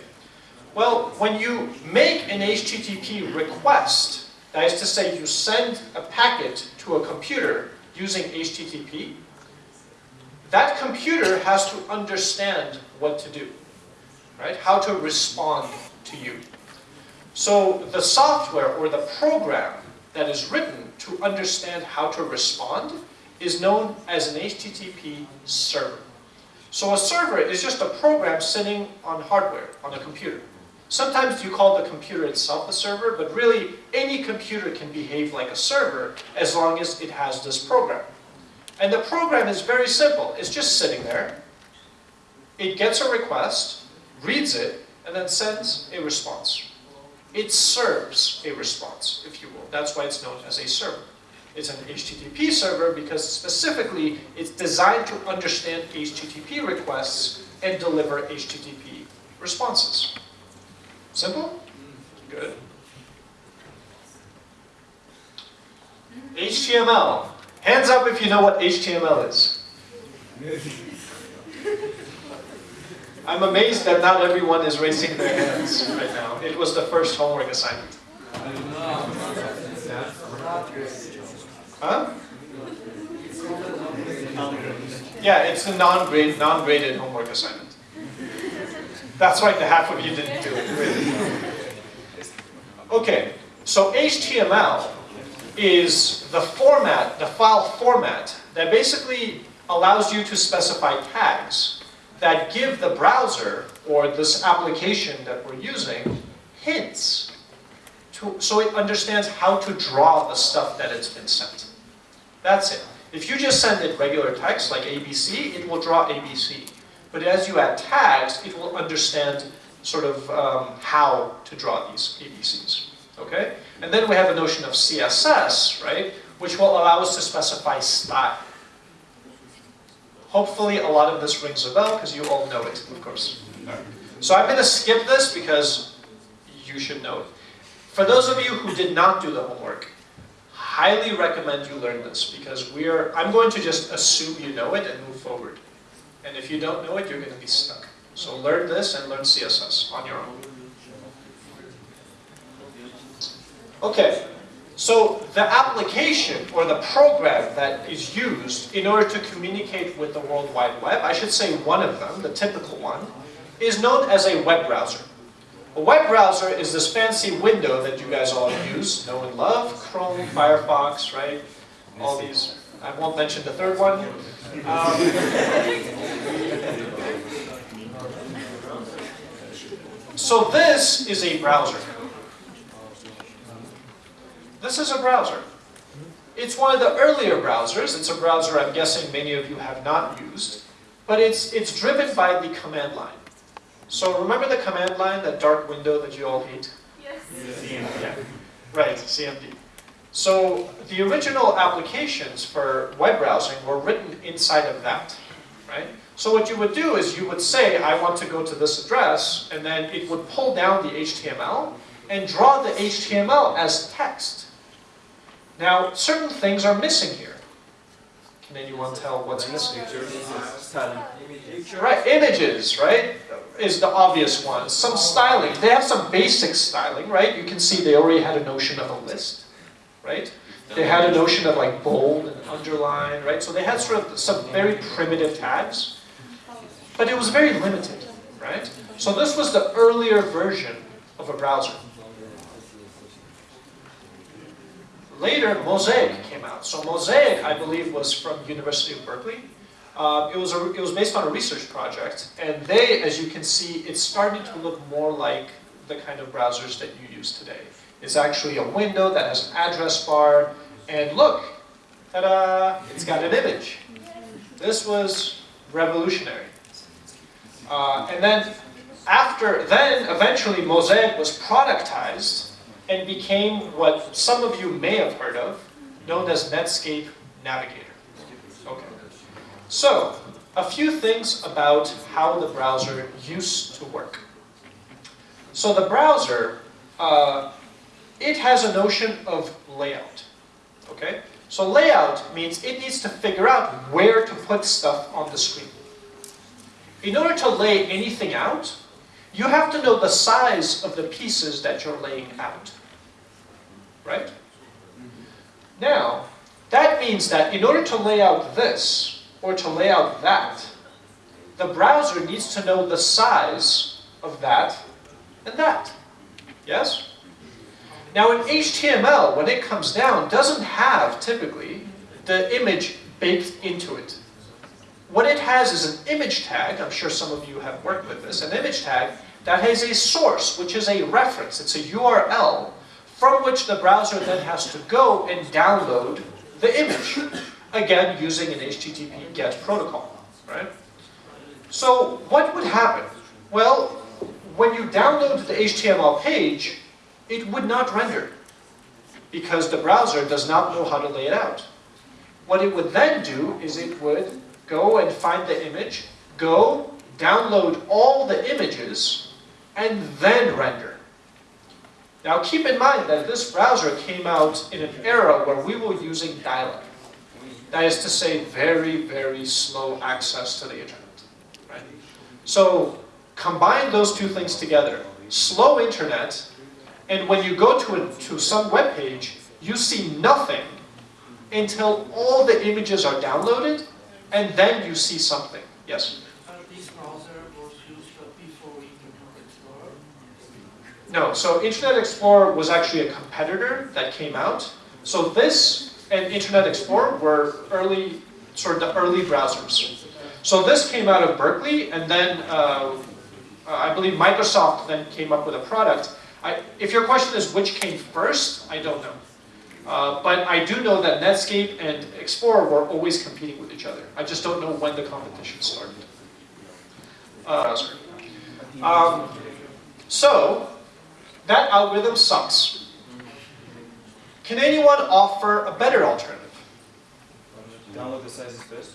Well, when you make an HTTP request, that is to say you send a packet to a computer using HTTP, that computer has to understand what to do, right? How to respond to you. So the software or the program that is written to understand how to respond is known as an HTTP server. So a server is just a program sitting on hardware, on a computer. Sometimes you call the computer itself a server, but really any computer can behave like a server as long as it has this program. And the program is very simple. It's just sitting there. It gets a request, reads it, and then sends a response. It serves a response, if you will. That's why it's known as a server. It's an HTTP server because specifically it's designed to understand HTTP requests and deliver HTTP responses. Simple? Good. HTML. Hands up if you know what HTML is. I'm amazed that not everyone is raising their hands right now. It was the first homework assignment. Huh? Yeah, it's a non-grade, non-graded homework assignment. That's right, the half of you didn't do it, really. Okay, so HTML is the format, the file format, that basically allows you to specify tags that give the browser, or this application that we're using, hints, to, so it understands how to draw the stuff that it's been sent. That's it. If you just send it regular text, like ABC, it will draw ABC. But as you add tags, it will understand sort of um, how to draw these ABCs. Okay? And then we have a notion of CSS, right? Which will allow us to specify style. Hopefully a lot of this rings a bell because you all know it, of course. So I'm going to skip this because you should know it. For those of you who did not do the homework, highly recommend you learn this because we're, I'm going to just assume you know it and move forward. And if you don't know it, you're going to be stuck. So learn this and learn CSS on your own. Okay, so the application or the program that is used in order to communicate with the World Wide Web, I should say one of them, the typical one, is known as a web browser. A web browser is this fancy window that you guys all use, know and love, Chrome, Firefox, right? All these, I won't mention the third one. Um, so this is a browser. This is a browser. It's one of the earlier browsers. It's a browser I'm guessing many of you have not used. But it's, it's driven by the command line. So remember the command line, that dark window that you all hate? Yes. Yeah. Right, CMD. So the original applications for web browsing were written inside of that, right? So what you would do is you would say, I want to go to this address, and then it would pull down the HTML and draw the HTML as text. Now, certain things are missing here. Can anyone tell what's missing? Right, images, right, is the obvious one. Some styling. They have some basic styling, right? You can see they already had a notion of a list, right? They had a notion of like bold and underline, right? So they had sort of some very primitive tags, but it was very limited, right? So this was the earlier version of a browser. Later, Mosaic came out. So Mosaic, I believe, was from University of Berkeley. Uh, it, was a, it was based on a research project, and they, as you can see, it's starting to look more like the kind of browsers that you use today. It's actually a window that has an address bar, and look, ta-da, it's got an image. This was revolutionary. Uh, and then after, then eventually Mosaic was productized and became what some of you may have heard of, known as Netscape Navigator. Okay. So, a few things about how the browser used to work. So the browser, uh, it has a notion of layout. Okay? So layout means it needs to figure out where to put stuff on the screen. In order to lay anything out, you have to know the size of the pieces that you're laying out. Right? Now, that means that in order to lay out this, or to lay out that, the browser needs to know the size of that and that. Yes? Now in HTML, when it comes down, doesn't have, typically, the image baked into it. what it has is an image tag, I'm sure some of you have worked with this, an image tag that has a source, which is a reference, it's a URL, from which the browser then has to go and download the image, again, using an HTTP GET protocol, right? So what would happen? Well, when you download the HTML page, it would not render because the browser does not know how to lay it out. What it would then do is it would go and find the image, go, download all the images, and then render. Now keep in mind that this browser came out in an era where we were using dial-up. That is to say, very, very slow access to the internet. Right? So combine those two things together. Slow internet, and when you go to, a, to some web page, you see nothing until all the images are downloaded, and then you see something. Yes? Uh, this browser was used uh, before Internet Explorer. No, so Internet Explorer was actually a competitor that came out. So this and Internet Explorer were early, sort of the early browsers. So this came out of Berkeley, and then uh, I believe Microsoft then came up with a product. I, if your question is which came first, I don't know. Uh, but I do know that Netscape and Explorer were always competing with each other. I just don't know when the competition started. Uh. Um, so, that algorithm sucks. Can anyone offer a better alternative? Download the sizes first.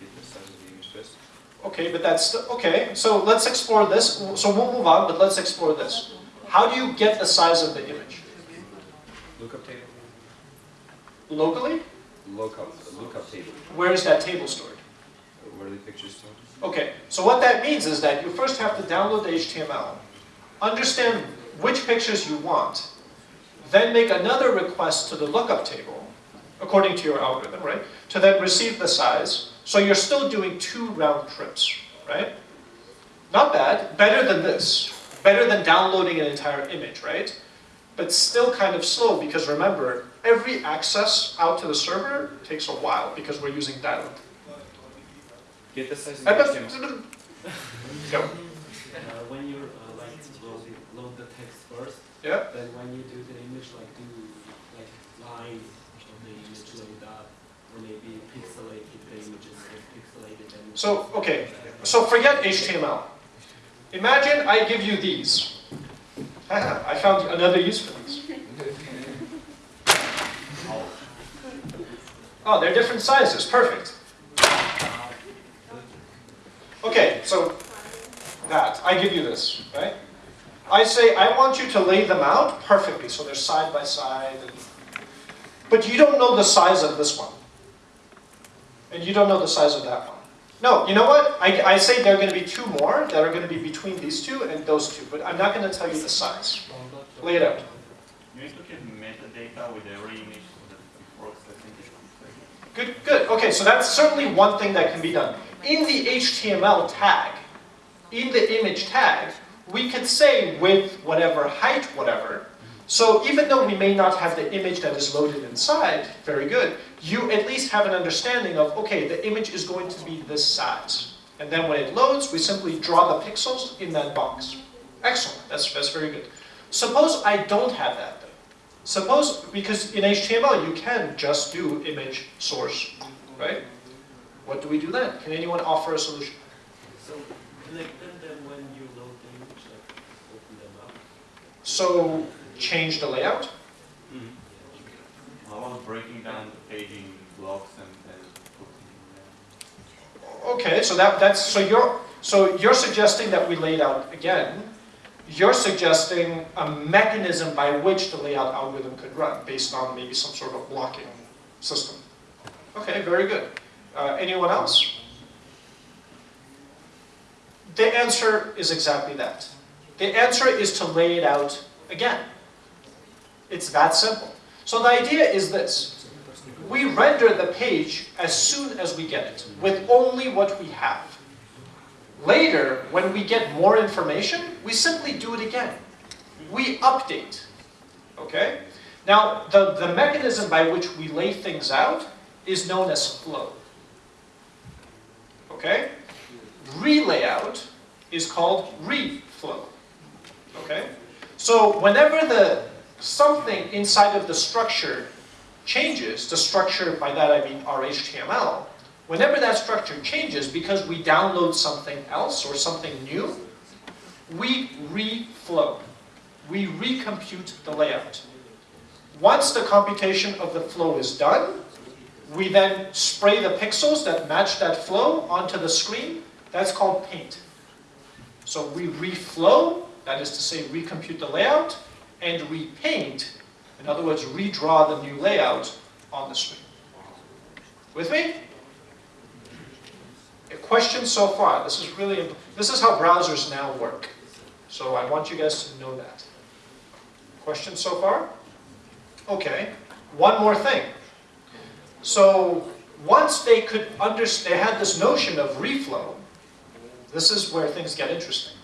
Get the size of the image first. Okay, but that's, okay, so let's explore this. So we'll move on, but let's explore this. How do you get the size of the image? Lookup table. Locally? Lookup, lookup table. Where is that table stored? Where are the pictures stored? Okay, so what that means is that you first have to download the HTML, understand which pictures you want, then make another request to the lookup table, according to your algorithm, right? To then receive the size. So you're still doing two round trips, right? Not bad, better than this. Better than downloading an entire image, right? But still kind of slow because remember, every access out to the server takes a while because we're using dial-up. Get the size of the HTML. Go. Uh, when you uh, like load, load the text first, Yeah? then when you do the image, like do like lines of the image load up, or maybe pixelate if the image is like pixelated and. So, okay, so forget HTML. Imagine I give you these. Haha, I found another use for these. Oh, they're different sizes, perfect. Okay, so that, I give you this, right? I say, I want you to lay them out perfectly, so they're side by side. And, but you don't know the size of this one. And you don't know the size of that one. No, you know what? I, I say there are going to be two more that are going to be between these two and those two, but I'm not going to tell you the size. Lay it out. You need to keep metadata with every image so that it works, I think it's Good, good. Okay, so that's certainly one thing that can be done. In the HTML tag, in the image tag, we could say with whatever height, whatever. So even though we may not have the image that is loaded inside, very good, you at least have an understanding of, okay, the image is going to be this size. And then when it loads, we simply draw the pixels in that box. Excellent, that's, that's very good. Suppose I don't have that though. Suppose, because in HTML you can just do image source, right? What do we do then? Can anyone offer a solution? So connect them then when you load the image, like open them up. So change the layout? Mm-hmm. How about breaking down the page in blocks and putting Okay, so that, that's, so you're, so you're suggesting that we lay it out again. You're suggesting a mechanism by which the layout algorithm could run based on maybe some sort of blocking system. Okay, very good. Uh, anyone else? The answer is exactly that. The answer is to lay it out again. It's that simple. So the idea is this. We render the page as soon as we get it, with only what we have. Later, when we get more information, we simply do it again. We update. Okay? Now, the, the mechanism by which we lay things out is known as flow. Okay? Relayout is called reflow. Okay? So whenever the something inside of the structure changes, the structure, by that I mean our HTML, whenever that structure changes because we download something else or something new, we reflow. We recompute the layout. Once the computation of the flow is done, we then spray the pixels that match that flow onto the screen. That's called paint. So we reflow, that is to say recompute the layout, and repaint, in other words, redraw the new layout on the screen. With me? A question so far. This is really, this is how browsers now work. So I want you guys to know that. Question so far? Okay. One more thing. So once they could understand, they had this notion of reflow, this is where things get interesting.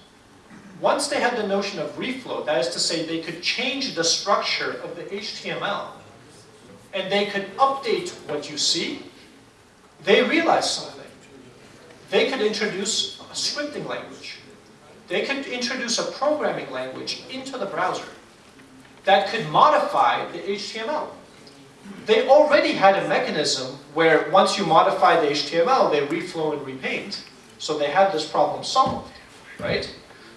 Once they had the notion of reflow, that is to say they could change the structure of the HTML and they could update what you see, they realized something. They could introduce a scripting language. They could introduce a programming language into the browser that could modify the HTML. They already had a mechanism where once you modify the HTML, they reflow and repaint. So they had this problem solved, right?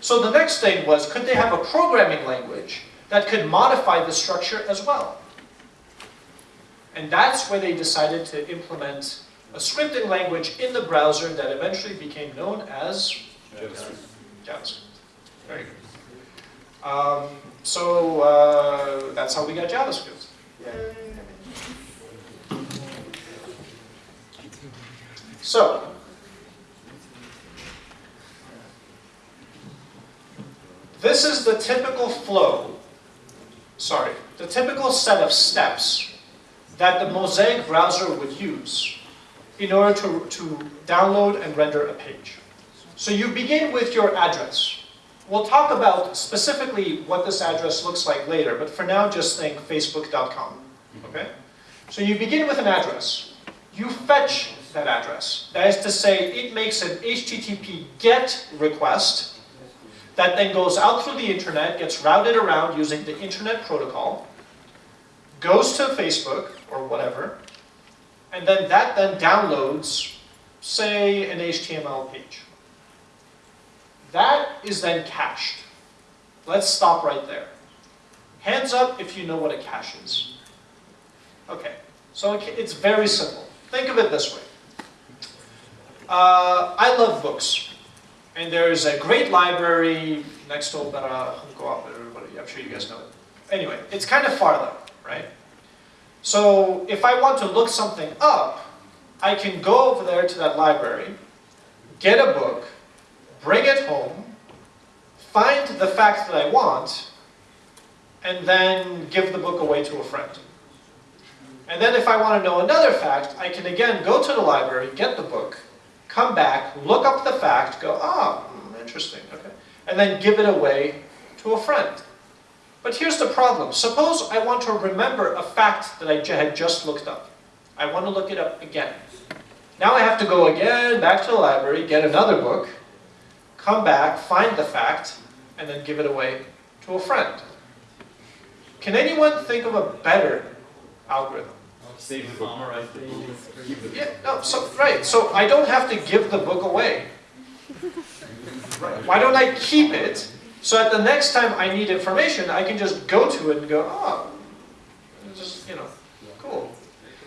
So the next thing was, could they have a programming language that could modify the structure as well? And that's where they decided to implement a scripting language in the browser that eventually became known as JavaScript. JavaScript. Very good. Um, so uh, that's how we got JavaScript. Yay. So, this is the typical flow, sorry, the typical set of steps that the Mosaic browser would use in order to, to download and render a page. So you begin with your address. We'll talk about specifically what this address looks like later, but for now just think facebook.com, okay? So you begin with an address. You fetch that address. That is to say, it makes an HTTP GET request that then goes out through the internet, gets routed around using the internet protocol, goes to Facebook or whatever, and then that then downloads, say, an HTML page. That is then cached. Let's stop right there. Hands up if you know what a cache is. Okay, so it's very simple. Think of it this way. Uh, I love books. And there's a great library next to uh, Opera, everybody, I'm sure you guys know it. Anyway, it's kind of far though, right? So if I want to look something up, I can go over there to that library, get a book, bring it home, find the fact that I want, and then give the book away to a friend. And then if I want to know another fact, I can again go to the library, get the book, come back, look up the fact, go, ah, oh, interesting, okay, and then give it away to a friend. But here's the problem. Suppose I want to remember a fact that I had just looked up. I want to look it up again. Now I have to go again back to the library, get another book, come back, find the fact, and then give it away to a friend. Can anyone think of a better algorithm? Save the book. Yeah, no, so, right, so I don't have to give the book away. Right. Why don't I keep it, so at the next time I need information, I can just go to it and go, oh, just, you know, cool.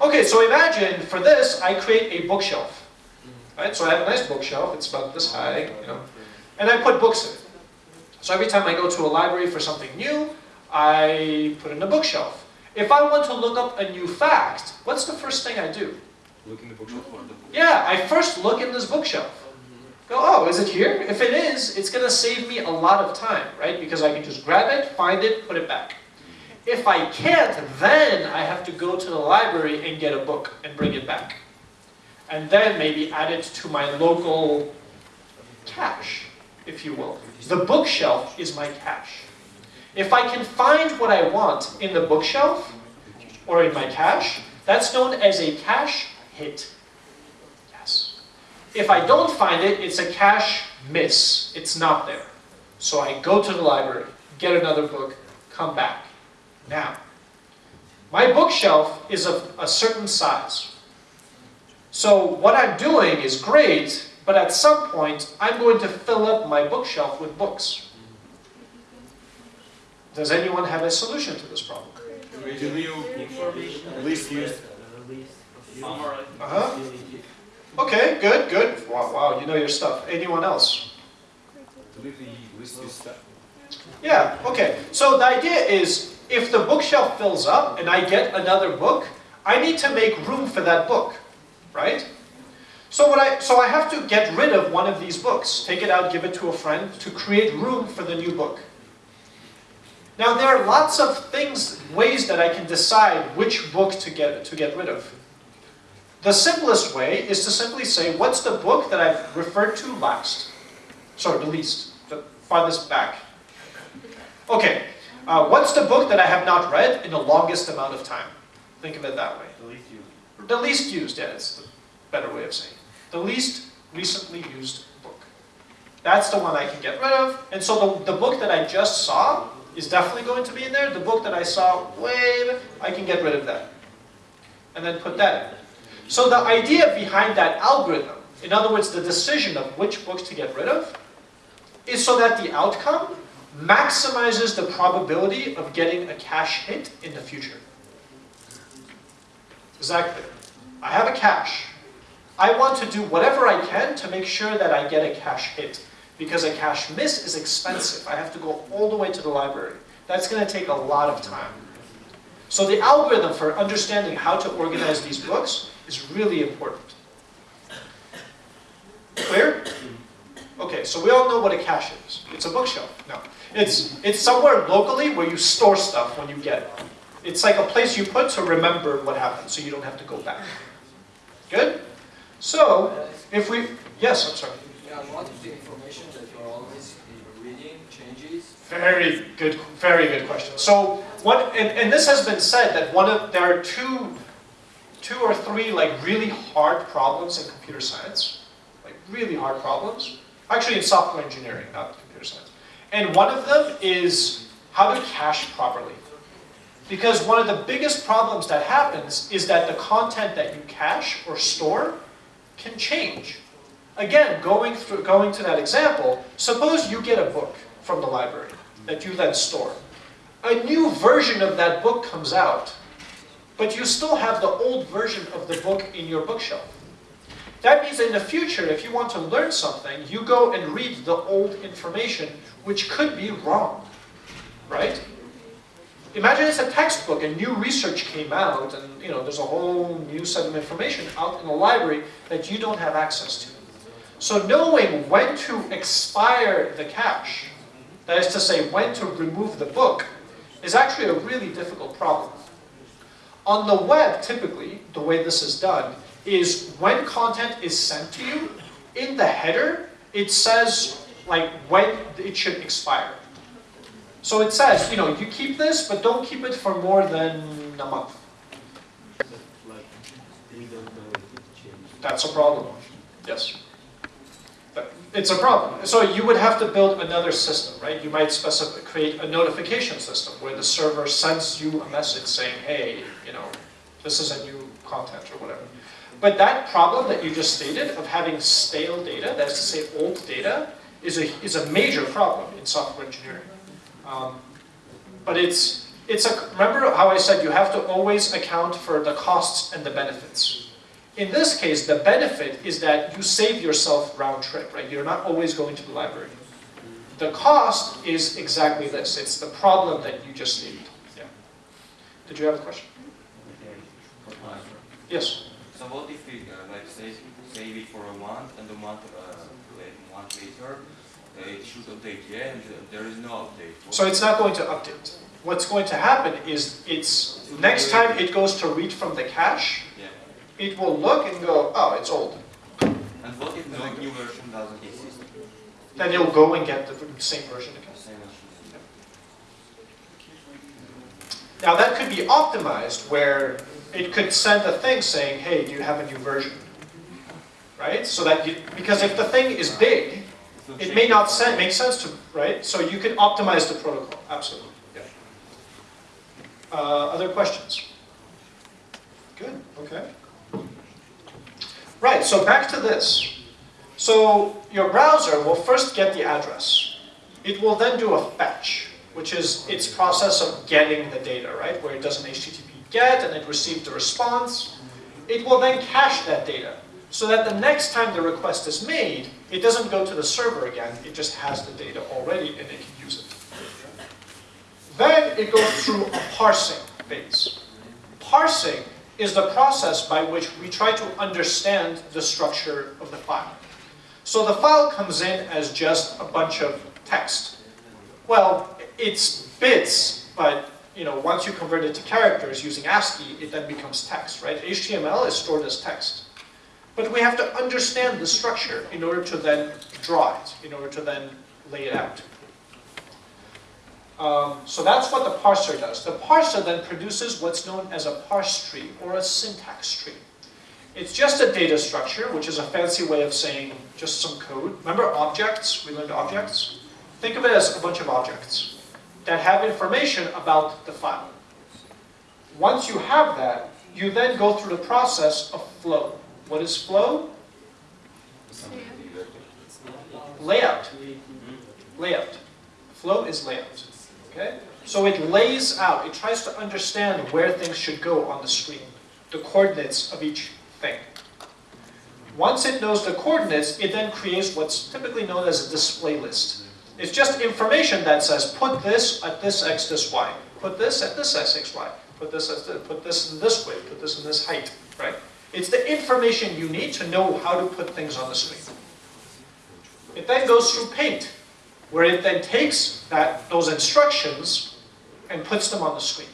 Okay, so imagine, for this, I create a bookshelf. Right, so I have a nice bookshelf, it's about this high, you know, and I put books in it. So every time I go to a library for something new, I put in a bookshelf. If I want to look up a new fact, what's the first thing I do? Look in the bookshelf for the book. Yeah, I first look in this bookshelf. Go, oh, is it here? If it is, it's going to save me a lot of time, right? Because I can just grab it, find it, put it back. If I can't, then I have to go to the library and get a book and bring it back. And then maybe add it to my local cache, if you will. The bookshelf is my cache. If I can find what I want in the bookshelf or in my cache, that's known as a cache hit. Yes. If I don't find it, it's a cache miss. It's not there. So I go to the library, get another book, come back. Now, my bookshelf is of a certain size. So what I'm doing is great, but at some point, I'm going to fill up my bookshelf with books. Does anyone have a solution to this problem? Do you Information. least used Uh-huh. Okay, good, good. Wow, wow, you know your stuff. Anyone else? delete the least used stuff? Yeah, okay. So the idea is, if the bookshelf fills up and I get another book, I need to make room for that book, right? So what I, so I have to get rid of one of these books, take it out, give it to a friend, to create room for the new book. Now there are lots of things, ways that I can decide which book to get, to get rid of. The simplest way is to simply say, what's the book that I've referred to last? Sorry, the least, the farthest back. Okay, uh, what's the book that I have not read in the longest amount of time? Think of it that way. The least used. The least used, yeah, it's the better way of saying it. The least recently used book. That's the one I can get rid of. And so the, the book that I just saw is definitely going to be in there. The book that I saw way, I can get rid of that. And then put that in. So the idea behind that algorithm, in other words, the decision of which books to get rid of, is so that the outcome maximizes the probability of getting a cache hit in the future. Exactly. I have a cache. I want to do whatever I can to make sure that I get a cache hit. Because a cache miss is expensive. I have to go all the way to the library. That's going to take a lot of time. So the algorithm for understanding how to organize these books is really important. Clear? Okay, so we all know what a cache is. It's a bookshelf. No. It's, it's somewhere locally where you store stuff when you get it. It's like a place you put to remember what happened, so you don't have to go back. Good? So, if we, yes, I'm sorry. Yeah, what if the information that you're always uh, reading changes? Very good, very good question. So, what, and, and this has been said that one of, there are two, two or three like really hard problems in computer science, like really hard problems. Actually in software engineering, not computer science. And one of them is how to cache properly. Because one of the biggest problems that happens is that the content that you cache or store can change. Again, going through, going to that example, suppose you get a book from the library that you then store. A new version of that book comes out, but you still have the old version of the book in your bookshelf. That means in the future, if you want to learn something, you go and read the old information, which could be wrong, right? Imagine it's a textbook and new research came out and you know there's a whole new set of information out in the library that you don't have access to. So knowing when to expire the cache, that is to say when to remove the book, is actually a really difficult problem. On the web, typically, the way this is done is when content is sent to you, in the header, it says like when it should expire. So it says, you know, you keep this, but don't keep it for more than a month. Like, we don't know if it changed. That's a problem. Yes. It's a problem. So you would have to build another system, right? You might specify, create a notification system where the server sends you a message saying, hey, you know, this is a new content or whatever. But that problem that you just stated of having stale data, that is to say old data, is a, is a major problem in software engineering. Um, but it's, it's a, remember how I said you have to always account for the costs and the benefits. In this case, the benefit is that you save yourself round trip, right? You're not always going to the library. The cost is exactly this. It's the problem that you just need. Yeah. Did you have a question? Yes. So what if we uh, like save, save it for a month and a month, uh, month later, uh, it should update yeah, and uh, there is no update. What- So it's not going to update. What's going to happen is it's next time it goes to read from the cache. It will look and go, oh, it's old. And what if no new version doesn't exist? Then you'll go and get the same version again. Same as- Now that could be optimized where it could send a thing saying, hey, do you have a new version? right? So that you, because if the thing is big, it may not out. sen- make sense to, right? So you can optimize the protocol, absolutely. yeah. Uh, other questions? Good, okay. Right, so back to this. So your browser will first get the address. It will then do a fetch, which is its process of getting the data, right? Where it does an HTTP get and it receives the response. It will then cache that data so that the next time the request is made, it doesn't go to the server again, it just has the data already and it can use it. Then it goes through a parsing phase. Parsing is the process by which we try to understand the structure of the file. So the file comes in as just a bunch of text. Well, it's bits, but you know, once you convert it to characters using ASCII, it then becomes text, right? HTML is stored as text. But we have to understand the structure in order to then draw it, in order to then lay it out. Um, so that's what the parser does. The parser then produces what's known as a parse tree or a syntax tree. It's just a data structure, which is a fancy way of saying just some code. Remember objects? We learned objects. Think of it as a bunch of objects that have information about the file. Once you have that, you then go through the process of flow. What is flow? Layout. Layout. Flow is layout. Okay? So it lays out, it tries to understand where things should go on the screen, the coordinates of each thing. Once it knows the coordinates, it then creates what's typically known as a display list. It's just information that says, put this at this x, this y. Put this at this x, x, y. Put this at this, put this in this way. Put this in this height, right? It's the information you need to know how to put things on the screen. It then goes through Paint, where it then takes that, those instructions and puts them on the screen.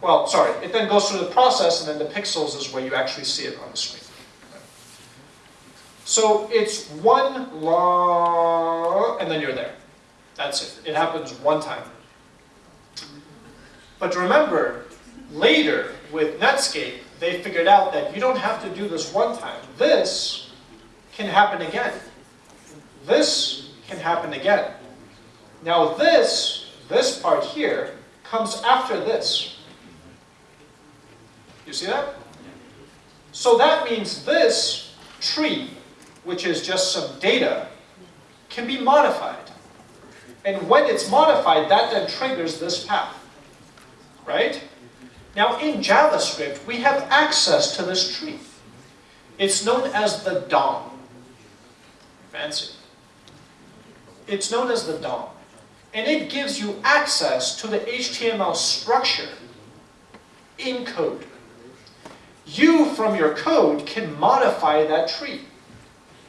Well, sorry, it then goes through the process and then the pixels is where you actually see it on the screen. So it's one law, and then you're there. That's it. It happens one time. But remember, later with Netscape, they figured out that you don't have to do this one time. This can happen again. This can happen again. Now this, this part here, comes after this. You see that? So that means this tree, which is just some data, can be modified. And when it's modified, that then triggers this path. Right? Now in JavaScript, we have access to this tree. It's known as the DOM. Fancy. It's known as the DOM. And it gives you access to the HTML structure in code. You, from your code, can modify that tree.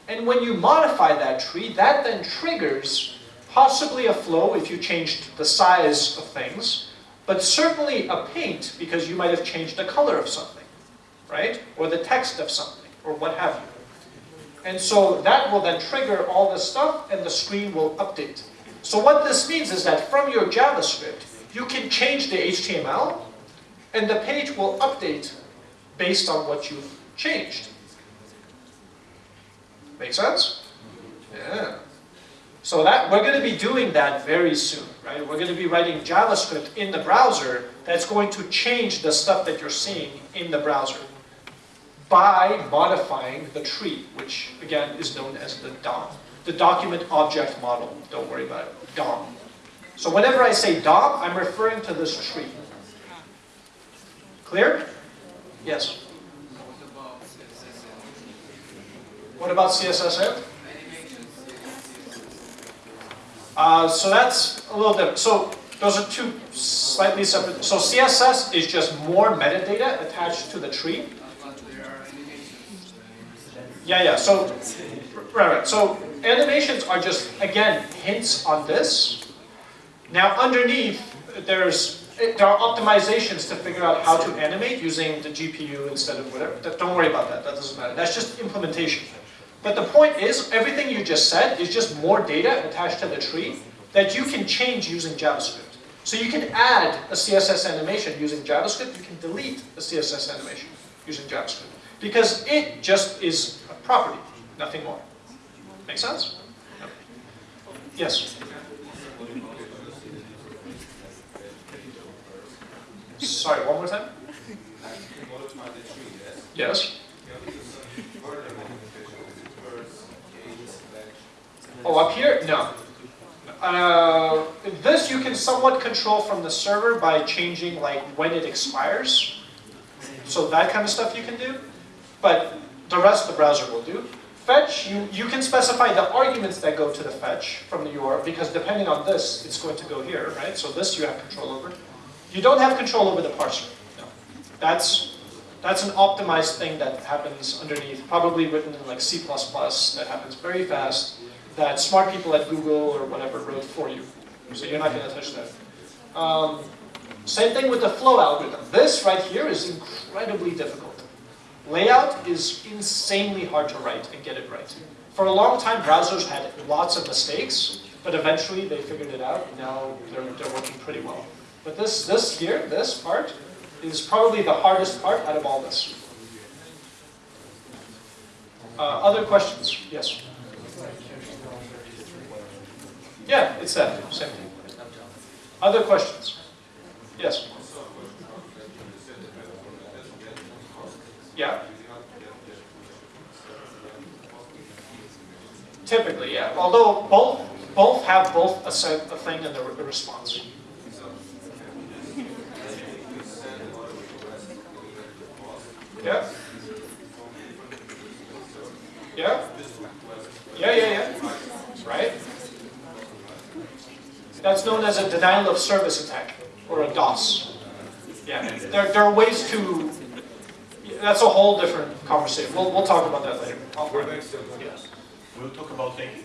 And when you modify that tree, that then triggers possibly a flow if you changed the size of things, but certainly a paint because you might have changed the color of something, right? Or the text of something, or what have you. And so that will then trigger all this stuff and the screen will update. So what this means is that from your JavaScript, you can change the HTML and the page will update based on what you've changed. Make sense? Yeah. So that we're going to be doing that very soon, right? We're going to be writing JavaScript in the browser that's going to change the stuff that you're seeing in the browser by modifying the tree, which again is known as the DOM. The document object model. Don't worry about it. DOM. So whenever I say DOM, I'm referring to this tree. Clear? Yes. What about CSS end? Uh, so that's a little different. So those are two slightly separate. So CSS is just more metadata attached to the tree. Yeah, yeah. So, right, right. So animations are just again hints on this. Now underneath, there's there are optimizations to figure out how to animate using the GPU instead of whatever. Don't worry about that. That doesn't matter. That's just implementation. But the point is, everything you just said is just more data attached to the tree that you can change using JavaScript. So you can add a CSS animation using JavaScript. You can delete a CSS animation using JavaScript. Because it just is a property, nothing more. Make sense? Yes? Sorry, one more time? Yes? Oh, up here? No. Uh, this you can somewhat control from the server by changing like when it expires. So that kind of stuff you can do. But the rest the browser will do. Fetch, you, you can specify the arguments that go to the fetch from the URL, because depending on this, it's going to go here, right? So this you have control over. You don't have control over the parser. No. That's, that's an optimized thing that happens underneath, probably written in like C++, that happens very fast, that smart people at Google or whatever wrote for you. So you're not going to touch that. Um, same thing with the flow algorithm. This right here is incredibly difficult. Layout is insanely hard to write and get it right. For a long time, browsers had lots of mistakes, but eventually they figured it out, and now they're, they're working pretty well. But this, this here, this part, is probably the hardest part out of all this. Uh, other questions? Yes? Yeah, it's that, same thing. Other questions? Yes? Yeah? Typically, yeah. Although both both have both a, set, a thing and a, response. Yeah? Yeah? Yeah, yeah, yeah. Right? That's known as a denial of service attack, or a DOS. Yeah, there, there are ways to, that's a whole different conversation. We'll, we'll talk about that later. Yes. We'll talk about thinking.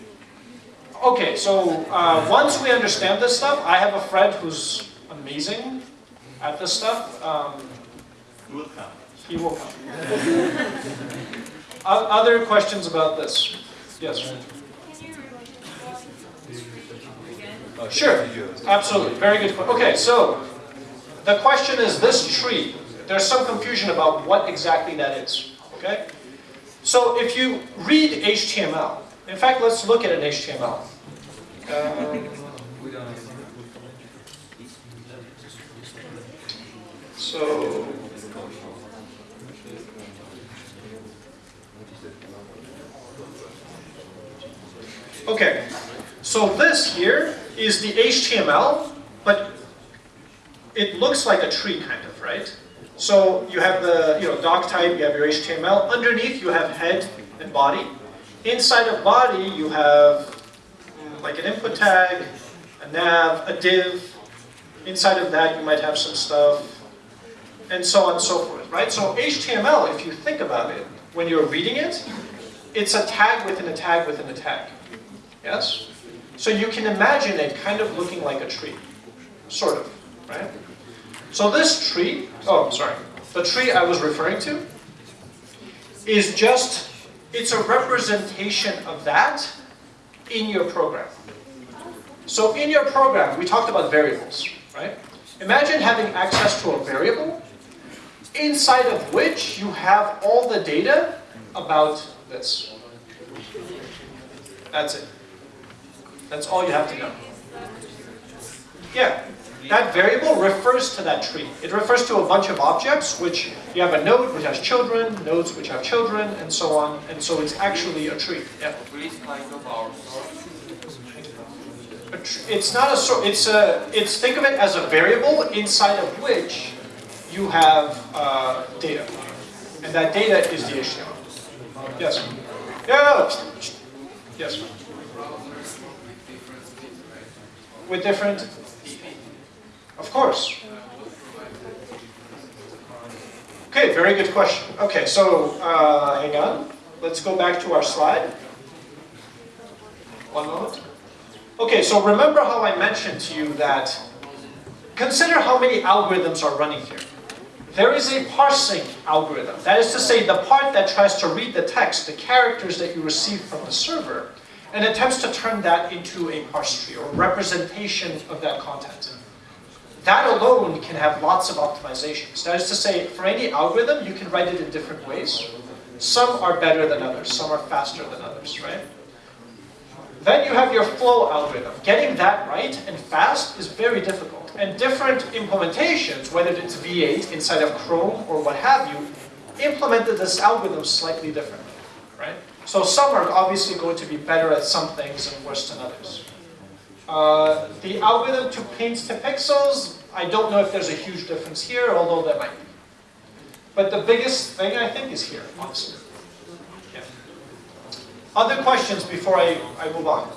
Okay, so uh, once we understand this stuff, I have a friend who's amazing at this stuff. Um, We'll come. he will come. Other questions about this? Yes? Can you remind me Sure, absolutely, very good. que- Okay, so the question is this tree. There's some confusion about what exactly that is, okay? So if you read HTML, in fact, let's look at an HTML. Um, So, okay, so this here is the HTML, but it looks like a tree kind of, right? So you have the you know doc type, you have your HTML. Underneath you have head and body. Inside of body you have mm, like an input tag, a nav, a div. Inside of that you might have some stuff, and so on and so forth, right? So HTML, if you think about it, when you're reading it, it's a tag within a tag within a tag. Yes? So you can imagine it kind of looking like a tree. Sort of, right? So this tree, oh, sorry, the tree I was referring to is just, it's a representation of that in your program. So in your program, we talked about variables, right? Imagine having access to a variable inside of which you have all the data about this. That's it. That's all you have to know. Yeah, that variable refers to that tree. It refers to a bunch of objects, which you have a node which has children, nodes which have children, and so on. And so it's actually a tree. Yeah. Please kind of our source. A tr- It's not a sort. It's a. It's think of it as a variable inside of which you have uh, data, and that data is the HTML. Yes. Yeah. Yes. With different. Of course. Okay, very good question. Okay, so uh, hang on. Let's go back to our slide. One moment. Okay, so remember how I mentioned to you that consider how many algorithms are running here. There is a parsing algorithm. That is to say, the part that tries to read the text, the characters that you receive from the server, and attempts to turn that into a parse tree or representation of that content. That alone can have lots of optimizations. That is to say, for any algorithm, you can write it in different ways. Some are better than others, some are faster than others, right? Then you have your flow algorithm. Getting that right and fast is very difficult. And different implementations, whether it's V8 inside of Chrome or what have you, implemented this algorithm slightly differently, right? So some are obviously going to be better at some things and worse than others. Uh, the algorithm to paint to pixels, I don't know if there's a huge difference here, although there might be. But the biggest thing I think is here. Yeah. Other questions before I, I move on?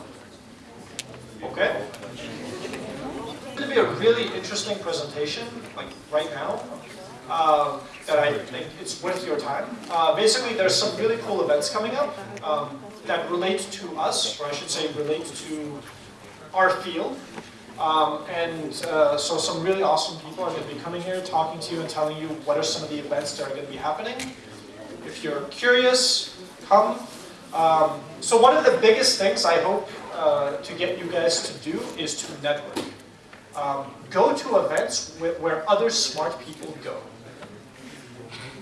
Okay. It's going to be a really interesting presentation, like right now, uh, that I think it's worth your time. Uh, basically, there's some really cool events coming up um, that relate to us, or I should say relate to our field. Um, and uh, so some really awesome people are going to be coming here, talking to you and telling you what are some of the events that are going to be happening. If you're curious, come. Um, so one of the biggest things I hope uh, to get you guys to do is to network. Um, go to events where, where other smart people go.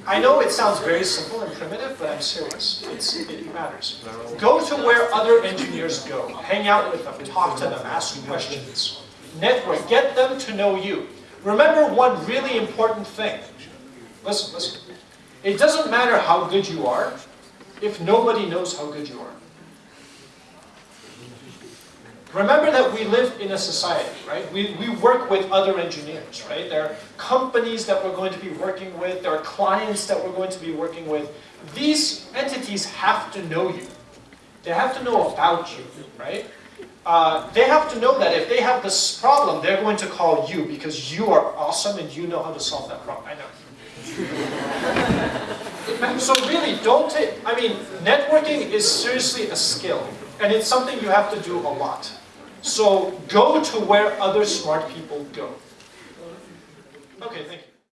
I know it sounds very simple and primitive, but I'm serious. It's, it matters. Go to where other engineers go. Hang out with them, talk to them, ask questions. Network, get them to know you. Remember one really important thing. Listen, listen. It doesn't matter how good you are if nobody knows how good you are. Remember that we live in a society, right? We, we work with other engineers, right? There are companies that we're going to be working with, there are clients that we're going to be working with. These entities have to know you. They have to know about you, right? Uh, they have to know that if they have this problem, they're going to call you because you are awesome and you know how to solve that problem. I know. so really, don't take, I mean, networking is seriously a skill. And it's something you have to do a lot. So go to where other smart people go. Okay, thank you.